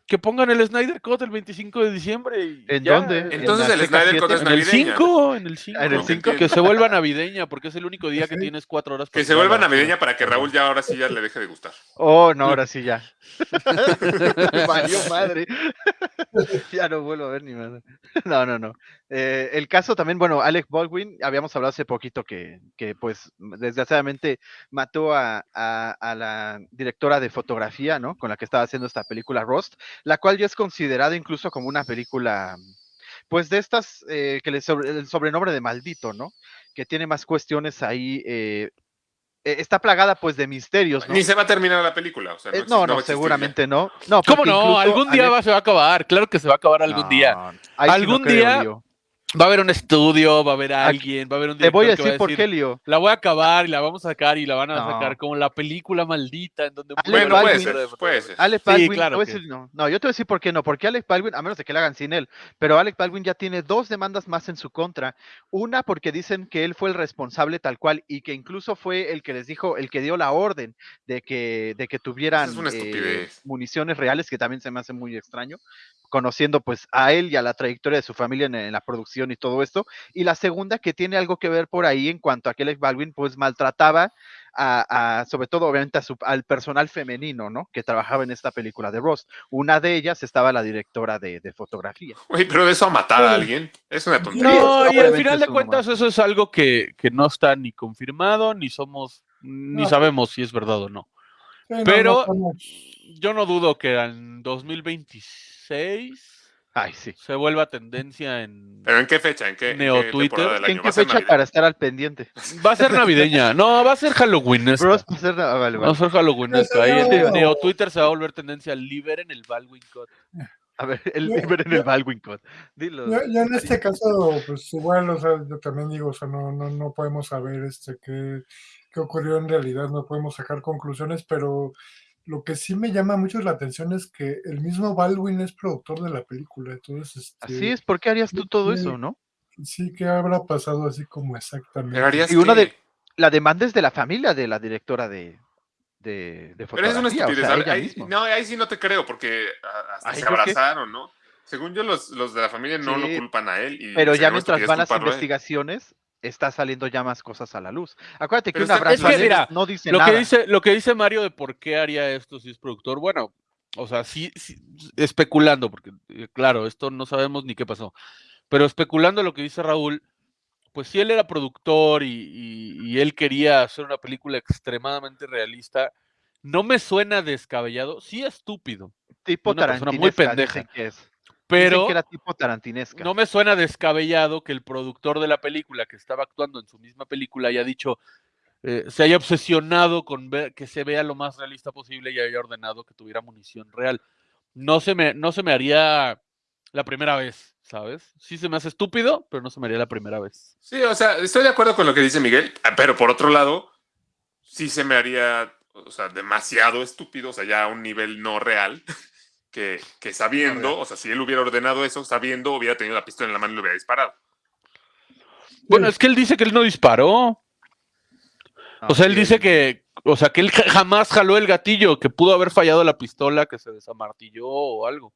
que pongan el Snyder Cut el 25 de diciembre. y ¿En ya. dónde? En- Entonces ¿En el Snyder Cut 7? es En el navideña. 5, en el 5. en el No, cinco. Que se vuelva navideña, porque es el único día que Sí. tienes cuatro horas. Que se vuelva navideña para que Raúl ya ahora sí ya le deje de gustar. Oh, no, ahora sí ya. Valió madre. ya no vuelvo a ver ni madre. No, no, no. Eh, el caso también, bueno, Alec Baldwin, habíamos hablado hace poquito que, que pues, desgraciadamente mató a, a- a la directora de fotografía, ¿no? Con la que estaba haciendo esta película Rust, la cual ya es considerada incluso como una película, pues, de estas eh, que le sobre, el sobrenombre de maldito, ¿no? Que tiene más cuestiones ahí. eh, eh, está plagada pues de misterios, ¿no? Ni se va a terminar la película. O sea, Eh, no, no, ya. seguramente no. No, ¿Cómo no? Algún día va- se va a acabar. Claro que se va a acabar algún día. No, sí no Algún creo, día. Va a haber un estudio, va a haber alguien, va a haber un Te voy a director que va decir por qué, Leo. La voy a acabar y la vamos a sacar y la van a No. sacar como la película maldita en donde Bueno, puede Baldwin- directora ser, de puede ser. Alec Sí, Baldwin, claro a que- decir, no, no, yo te voy a decir por qué no, porque Alec Baldwin, a menos de que la hagan sin él, pero Alec Baldwin ya tiene dos demandas más en su contra. Una porque dicen que él fue el responsable tal cual y que incluso fue el que les dijo, el que dio la orden de que, de que tuvieran es una eh, municiones reales, que también se me hace muy extraño, conociendo pues a él y a la trayectoria de su familia en, en la producción y todo esto. Y la segunda que tiene algo que ver por ahí en cuanto a que Alec Baldwin pues maltrataba a, a, sobre todo obviamente a su- al personal femenino, ¿no? Que trabajaba en esta película de Ross. Una de ellas estaba la directora de, de fotografía. Güey, pero de eso a matar a alguien es una tontería. No, y al final de cuentas eso es algo que, que no está ni confirmado, ni somos, ni No. sabemos si es verdad o no. Sí, no, Pero- no Yo no dudo que en 2026 Ay, sí. se vuelva tendencia en... ¿Pero en qué fecha? ¿En qué, en Neo qué ¿En qué ¿Va a ser fecha para estar al pendiente? Va a ser navideña. No, va a ser Halloween. Bros, va a ser- ah, vale, Va a vale. ser Halloween. Ahí no. Neo Twitter se va a volver tendencia. Liberen el Baldwin Cut. A ver, el Yo- ver en el yo- Baldwin Code. Dilo. Yo, yo en este caso, pues igual, o sea, yo también digo, o sea, no, no, no podemos saber este qué, qué ocurrió en realidad, no podemos sacar conclusiones, pero lo que sí me llama mucho la atención es que el mismo Baldwin es productor de la película, entonces, este, Así es, ¿por qué harías tú todo sí. eso, no? sí, ¿qué habrá pasado así como exactamente? Y una de- La demanda es de la familia de la directora de, de, de Pero es una fotografía, o estupidez. sea, ahí- no, ahí sí no te creo, porque hasta se abrazaron, ¿no? Según yo, los, los de la familia no Sí, lo culpan a él. Y Pero ya mientras estupidez van las investigaciones, está saliendo ya más cosas a la luz. Acuérdate que Pero un está- abrazo es que, mira, no dice Lo nada. que, dice, lo que dice Mario de por qué haría esto si es productor, bueno, o sea, sí, sí, especulando, porque eh, claro, esto no sabemos ni qué pasó, pero especulando lo que dice Raúl, pues si él era productor y, y- y él quería hacer una película extremadamente realista, no me suena descabellado, sí estúpido, tipo una persona muy pendeja, que es. Dicen pero que era tipo tarantinesca. no me suena descabellado que el productor de la película, que estaba actuando en su misma película, haya dicho, eh, se haya obsesionado con ver que se vea lo más realista posible y haya ordenado que tuviera munición real. No se me, no se me haría la primera vez, ¿sabes? Sí se me hace estúpido, pero no se me haría la primera vez. Sí, o sea, estoy de acuerdo con lo que dice Miguel, ah, pero por otro lado, sí se me haría, o sea, demasiado estúpido, o sea, ya a un nivel no real, que, que sabiendo, o sea, si él hubiera ordenado eso, sabiendo, hubiera tenido la pistola en la mano y lo hubiera disparado. Bueno, es que él dice que él no disparó. O sea, él dice que, o sea, que él ja- jamás jaló el gatillo, que pudo haber fallado la pistola, que se desamartilló o algo.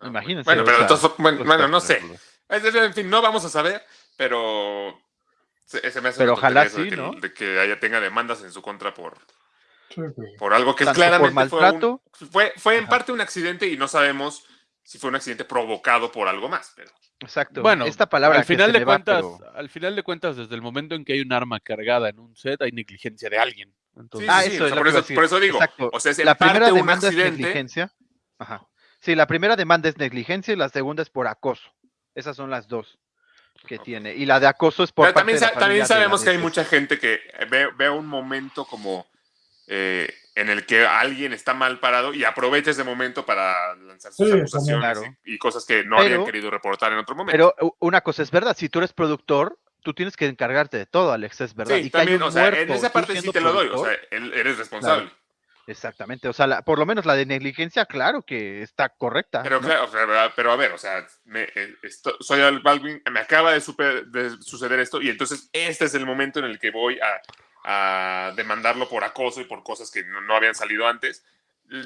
Ah, Imagínense, Bueno, pero entonces, bueno, pues, bueno, no sé. espectáculos. Es decir, En fin, no vamos a saber, pero se, se me hace Pero ojalá de que, ¿no? de que haya tenga demandas en su contra por. Por algo que es Tanto claramente fue, un- fue, fue en Ajá. parte un accidente y no sabemos si fue un accidente provocado por algo más. Pero Exacto. Bueno, esta palabra al que final se de va, cuentas, pero- al final de cuentas, desde el momento en que hay un arma cargada en un set, hay negligencia de alguien. sí, Entonces, Ah, sí, sí, eso o es sea, lo por, eso, decir. por eso digo, Exacto. o sea, es en la primera parte un demanda es negligencia. Ajá. Sí, la primera demanda es negligencia y la segunda es por acoso. Esas son las dos que tiene. Y la de acoso es por Pero parte también, de la sa- también familia de la sabemos que hay mucha gente que ve, ve un momento como eh, en el que alguien está mal parado y aprovecha ese momento para lanzar sus Sí, acusaciones y, y cosas que no Pero- habían querido reportar en otro momento. Pero una cosa es verdad, si tú eres productor, tú tienes que encargarte de todo, Alex, es verdad. sí, y que hay también, un o sea, en esa parte sí te lo doy, o sea, él- eres responsable. Exactamente, o sea, la- por lo menos la de negligencia, claro que está correcta. Pero, ¿no? claro, o sea, pero a ver, o sea, me, eh, esto- soy Al Baldwin, me acaba de, super- de suceder esto y entonces este es el momento en el que voy a, a demandarlo por acoso y por cosas que no, no habían salido antes.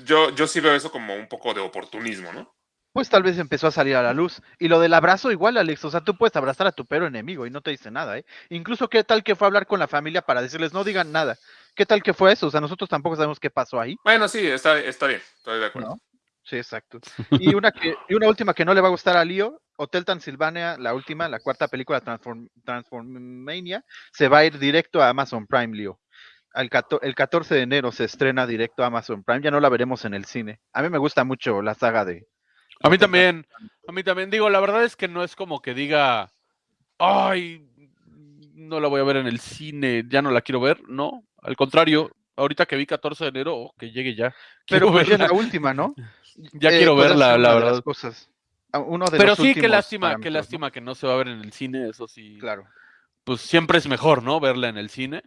Yo, yo sí veo eso como un poco de oportunismo, ¿no? Pues tal vez empezó a salir a la luz. Y lo del abrazo igual, Alex, o sea, tú puedes abrazar a tu perro enemigo y no te dice nada, ¿eh? Incluso qué tal que fue a hablar con la familia para decirles no digan nada. ¿Qué tal que fue eso? O sea, nosotros tampoco sabemos qué pasó ahí. Bueno, sí, está, está bien, estoy de acuerdo. No. Sí, exacto. Y una, que, y una última que no le va a gustar a Lío, Hotel Transilvania, la última, la cuarta película Transform, Transformania, se va a ir directo a Amazon Prime, cato- el 14 de enero se estrena directo a Amazon Prime, ya no la veremos en el cine. A mí me gusta mucho la saga de... a mí también, a mí también digo, la verdad es que no es como que diga, ay, no la voy a ver en el cine, ya no la quiero ver, no, al contrario, ahorita que vi 14 de enero, oh, que llegue ya. Pero pues es verla. la última, ¿no? Ya Eh, quiero podría verla, ser la de las verdad. cosas. Uno de Pero los sí, qué lástima, qué lástima que no se va a ver en el cine, eso sí. Claro. Pues siempre es mejor, ¿no? Verla en el cine.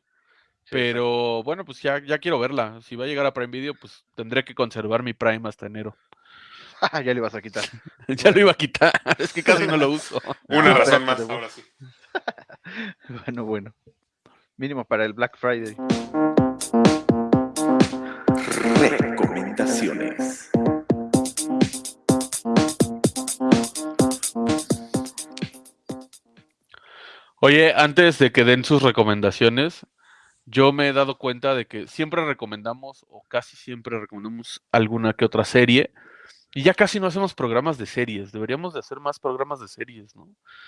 Sí, Pero bueno, pues ya, ya quiero verla. Si va a llegar a Prime Video, pues tendré que conservar mi Prime hasta enero. ya le vas a quitar. ya lo iba a quitar, es que casi no lo uso. Una razón más, de- ahora sí. Bueno, bueno. Mínimo para el Black Friday. Recomendaciones. Oye, antes de que den sus recomendaciones, yo me he dado cuenta de que siempre recomendamos, o casi siempre recomendamos alguna que otra serie, y ya casi no hacemos programas de series. Deberíamos de hacer más programas de series, ¿no?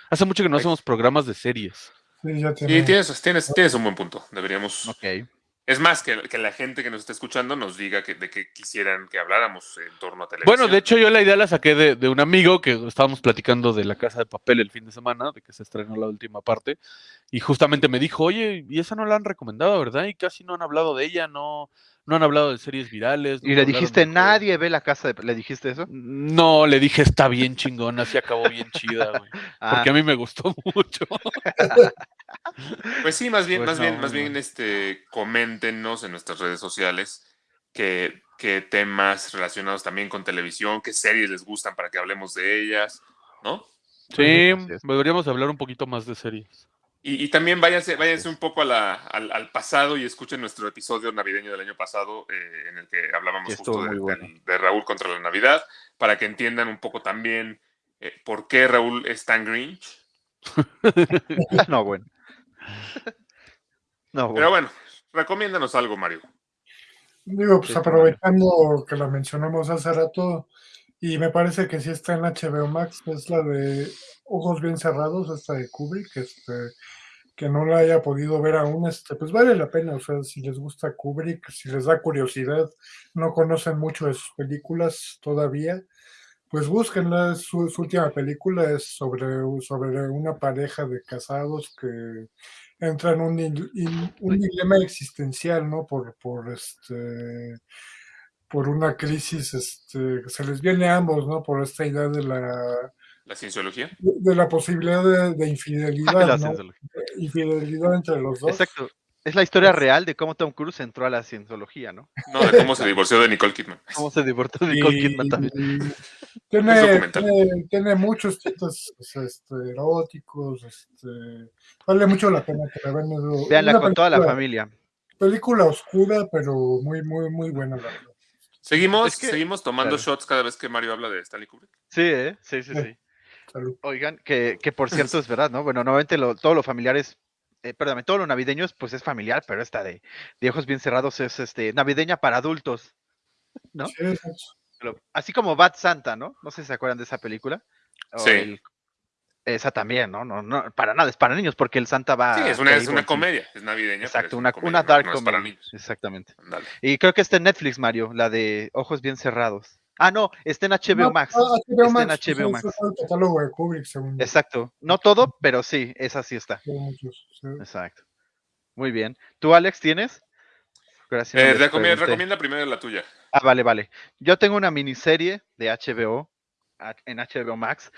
Hace mucho que no hacemos programas de series. Sí, ya Sí, tiene. tienes, tienes, tienes un buen punto. Deberíamos. Ok. Es más, que, que la gente que nos está escuchando nos diga que, de qué quisieran que habláramos en torno a televisión. Bueno, de hecho yo la idea la saqué de, de un amigo que estábamos platicando de La Casa de Papel el fin de semana, de que se estrenó la última parte, y justamente me dijo, oye, y esa no la han recomendado, ¿verdad? Y casi no han hablado de ella, no, no han hablado de series virales. Y le dijiste, del juego". nadie ve la casa de... ¿Le dijiste eso? No, le dije, está bien chingona, así acabó bien chida, güey. Ah, Porque a mí me gustó mucho. Pues sí, más bien, Pues más bien, no, más bien, este, coméntenos en nuestras redes sociales qué, qué temas relacionados también con televisión, qué series les gustan para que hablemos de ellas, ¿no? Sí, deberíamos hablar un poquito más de series. Y, y también váyanse, váyanse un poco a la- al, al pasado y escuchen nuestro episodio navideño del año pasado eh, en el que hablábamos justo de, bueno. Raúl contra la Navidad, para que entiendan un poco también eh, por qué Raúl es tan Grinch. no, bueno. No, Pero bueno. bueno, recomiéndanos algo, Mario. Digo, pues aprovechando que la mencionamos hace rato, y me parece que sí está en HBO Max, es la de Ojos Bien Cerrados, esta de Kubrick, este, que no la haya podido ver aún, este, pues vale la pena, o sea, si les gusta Kubrick, si les da curiosidad, no conocen mucho de sus películas todavía, pues búsquenla, su, su última película es sobre, sobre una pareja de casados que entra en un, dil- in- un dilema existencial, ¿no? Por, por este por una crisis, este, que se les viene a ambos, ¿no? Por esta idea de la, La cienciología. de la posibilidad de, de infidelidad, La ¿no? cienciología. Infidelidad entre los dos. Exacto. Es la historia real de cómo Tom Cruise entró a la cienciología, ¿no? No, de cómo se divorció de Nicole Kidman. Cómo se divorció de Nicole Kidman también. Tiene, tiene, tiene muchos tintes pues, este, eróticos, este, vale mucho la pena que la vean. Veanla con toda la familia. Película oscura, pero muy, muy, muy buena, la verdad. Seguimos, Es que- seguimos tomando Claro. shots cada vez que Mario habla de Stanley Kubrick. Sí, ¿eh? Sí, sí, Sí. Oigan, que, que por cierto es verdad, ¿no? Bueno, normalmente lo, todo lo familiares, eh, perdón, todo lo navideño es, pues es familiar, pero esta de, de ojos bien cerrados es este navideña para adultos. ¿No? Sí. Lo- Así como Bad Santa, ¿no? No sé si se acuerdan de esa película. O Sí. el- esa también, ¿no? No, no, para nada, es para niños, porque el Santa va. sí, es una, es una comedia, es navideña. Exacto, es una, comedia, una no- dark no es para comedy. niños. Exactamente. Y creo que está en Netflix, Mario, la de Ojos Bien Cerrados. Ah, no, está en HBO No, Max. ah, HBO Está en HBO Max. catálogo de Kubrick, según. Exacto. No todo, pero sí, esa sí está. Tiene muchos, sí. Exacto. Muy bien. ¿Tú, Alex, tienes? Gracias. Eh, recomi- recomienda primero la tuya. Ah, vale, vale. Yo tengo una miniserie de HBO a- en HBO Max.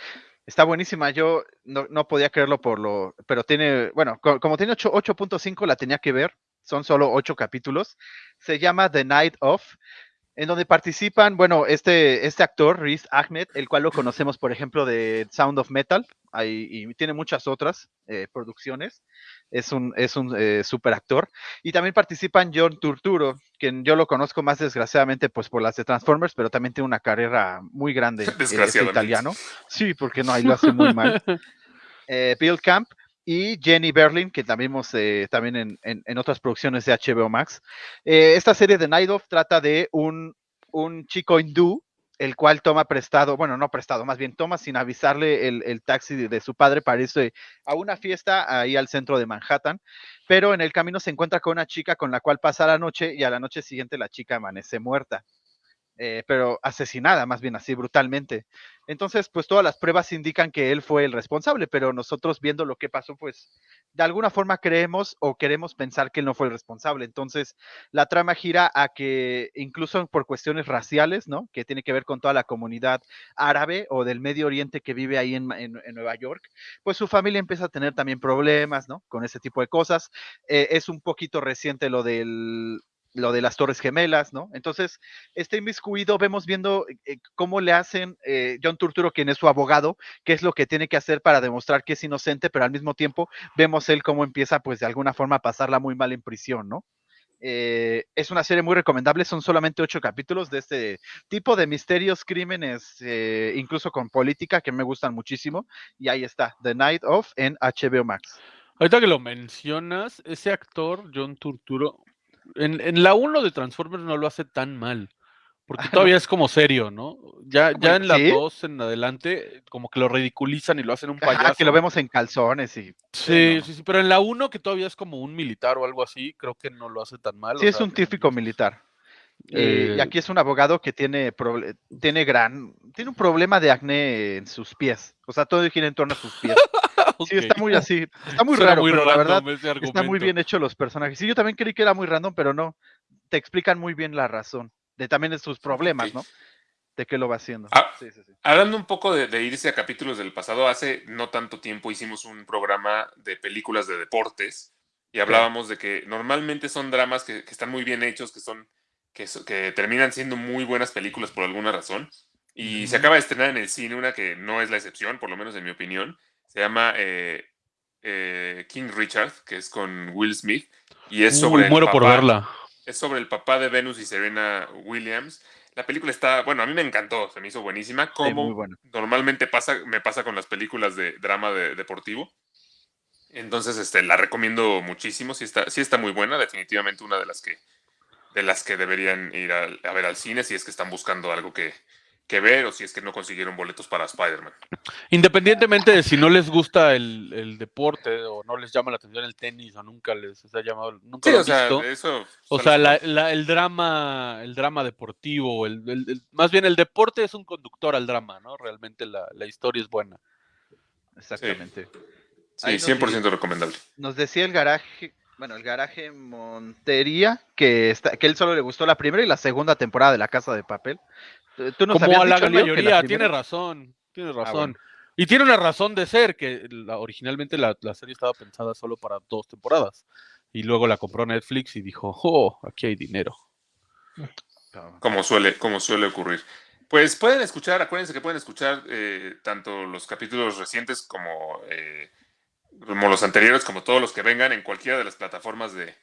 Está buenísima. Yo no, podía creerlo por lo. Pero tiene. Bueno, co- como tiene ocho- 8.5, la tenía que ver. Son solo ocho capítulos. Se llama The Night of. En donde participan, bueno, este, este actor, Riz Ahmed, el cual lo conocemos, por ejemplo, de Sound of Metal, ahí- y tiene muchas otras eh, producciones. Es un, es un eh, super actor. Y también participan John Turturro, quien yo lo conozco más desgraciadamente pues por las de Transformers, pero también tiene una carrera muy grande. eh, Es Desgraciadamente. italiano. Sí, porque no, ahí lo hace muy mal. Eh, Bill Camp y Jenny Berlin, que también vimos eh, también en, en- en otras producciones de HBO Max. Eh, esta serie de Night of trata de un, un chico hindú, el cual toma prestado, bueno, no prestado, más bien toma sin avisarle el, el taxi de, de su padre para irse a una fiesta ahí al centro de Manhattan, pero en el camino se encuentra con una chica con la cual pasa la noche y a la noche siguiente la chica amanece muerta. Eh, pero asesinada, más bien así brutalmente. Entonces, pues todas las pruebas indican que él fue el responsable, pero nosotros viendo lo que pasó, pues de alguna forma creemos o queremos pensar que él no fue el responsable. Entonces, la trama gira a que incluso por cuestiones raciales, ¿no? Que tiene que ver con toda la comunidad árabe o del Medio Oriente que vive ahí en, en- Nueva York, pues su familia empieza a tener también problemas, ¿no? Con ese tipo de cosas. Eh, es un poquito reciente lo del lo de las Torres Gemelas, ¿no? Entonces, está inmiscuido, vemos viendo eh, cómo le hacen eh, John Turturro, quien es su abogado, qué es lo que tiene que hacer para demostrar que es inocente, pero al mismo tiempo vemos él cómo empieza, pues, de alguna forma a pasarla muy mal en prisión, ¿no? Eh, es una serie muy recomendable, son solamente ocho capítulos de este tipo de misterios, crímenes, eh, incluso con política, que me gustan muchísimo, y ahí está, The Night of en HBO Max. Ahorita que lo mencionas, ese actor, John Turturro, en, en la 1 de Transformers no lo hace tan mal. Porque todavía es como serio, ¿no? Ya, ya en la ¿Sí? 2 en adelante, como que lo ridiculizan y lo hacen un payaso. que lo vemos en calzones y Sí, no. sí, sí, pero en la 1 que todavía es como un militar o algo así, creo que no lo hace tan mal. Sí, o es sea, un típico militar. Eh, y eh, aquí es un abogado que tiene, tiene gran, tiene un problema de acné en sus pies. O sea, todo gira en torno a sus pies. Sí, está muy así, está muy Suena raro, pero la verdad está muy bien hecho los personajes. Sí, yo también creí que era muy random, pero no. Te explican muy bien la razón de también de sus problemas. ¿no? De qué lo va haciendo. Ah. Sí, sí, sí. Hablando un poco de, de irse a capítulos del pasado, hace no tanto tiempo hicimos un programa de películas de deportes y hablábamos de que normalmente son dramas que, que están muy bien hechos, que son que, terminan siendo muy buenas películas por alguna razón. Y se acaba de estrenar en el cine una que no es la excepción, por lo menos en mi opinión. Se llama eh, eh, King Richard, que es con Will Smith, y es Uy, sobre el muero por papá- verla. es sobre el papá de Venus y Serena Williams. La película está, bueno, a mí me encantó, se me hizo buenísima, como bueno. normalmente pasa, me pasa con las películas de drama de- deportivo. Entonces, este, la recomiendo muchísimo, sí está, sí está muy buena, definitivamente una de las que, de las que deberían ir a, a ver al cine si es que están buscando algo que, que ver o si es que no consiguieron boletos para Spider-Man. Independientemente de si no les gusta el, el deporte o no les llama la atención el tenis o nunca les ha llamado, nunca Sí, lo o sea, visto. eso... O sea, la- la- el drama, el drama deportivo, el, el- el- más bien el deporte es un conductor al drama, ¿no? Realmente la, la historia es buena. Exactamente. Sí, nos 100% recomendable. Nos decía el garaje, bueno, el garaje Montería, que, está, que él solo le gustó la primera y la segunda temporada de La Casa de Papel. Tú- nos Como a la gran mayoría, tiene razón, tiene razón. bueno. Y tiene una razón de ser, que la- originalmente la, la serie estaba pensada solo para dos temporadas. Y luego la compró Netflix y dijo, oh, aquí hay dinero. como suele, como suele ocurrir. Pues pueden escuchar, acuérdense que pueden escuchar eh, tanto los capítulos recientes como, eh, como los anteriores, como todos los que vengan en cualquiera de las plataformas de,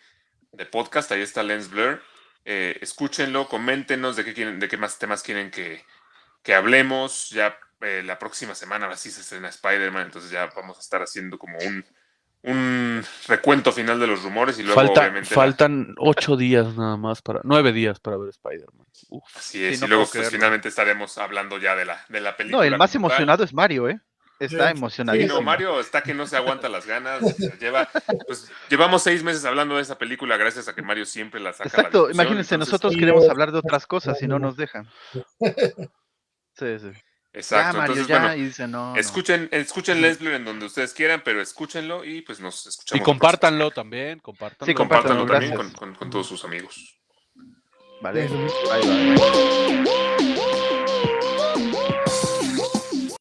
de podcast. Ahí está Lens Blur. Eh, escúchenlo, coméntenos de qué, quieren, de qué más temas quieren que, que hablemos. Ya eh, la próxima semana, ahora sí se estrena Spider-Man, entonces ya vamos a estar haciendo como un, un recuento final de los rumores y luego Falta- obviamente la- faltan ocho días nada más para, nueve días para ver Spider-Man. Así es, Sí, no y luego pues, finalmente estaremos hablando ya de la, de la película. No, el más emocionado es Mario, ¿eh? Está Sí, Sí, emocionadísimo. no, Mario está que no se aguanta las ganas. lleva, pues, llevamos seis meses hablando de esa película gracias a que Mario siempre la saca. la Exacto, discusión, imagínense, entonces- nosotros Sí, queremos hablar de otras cosas y no nos dejan. Sí, sí. Exacto, ya, Mario, entonces ya, bueno, y dice, no, no. escuchen, escuchen Leslie en donde ustedes quieran, pero esúchenlo y pues nos escuchamos. Y la compártanlo también, compártanlo. Sí, compártanlo, Compártanlo también con, con- con todos sus amigos. Vale, bye, bye.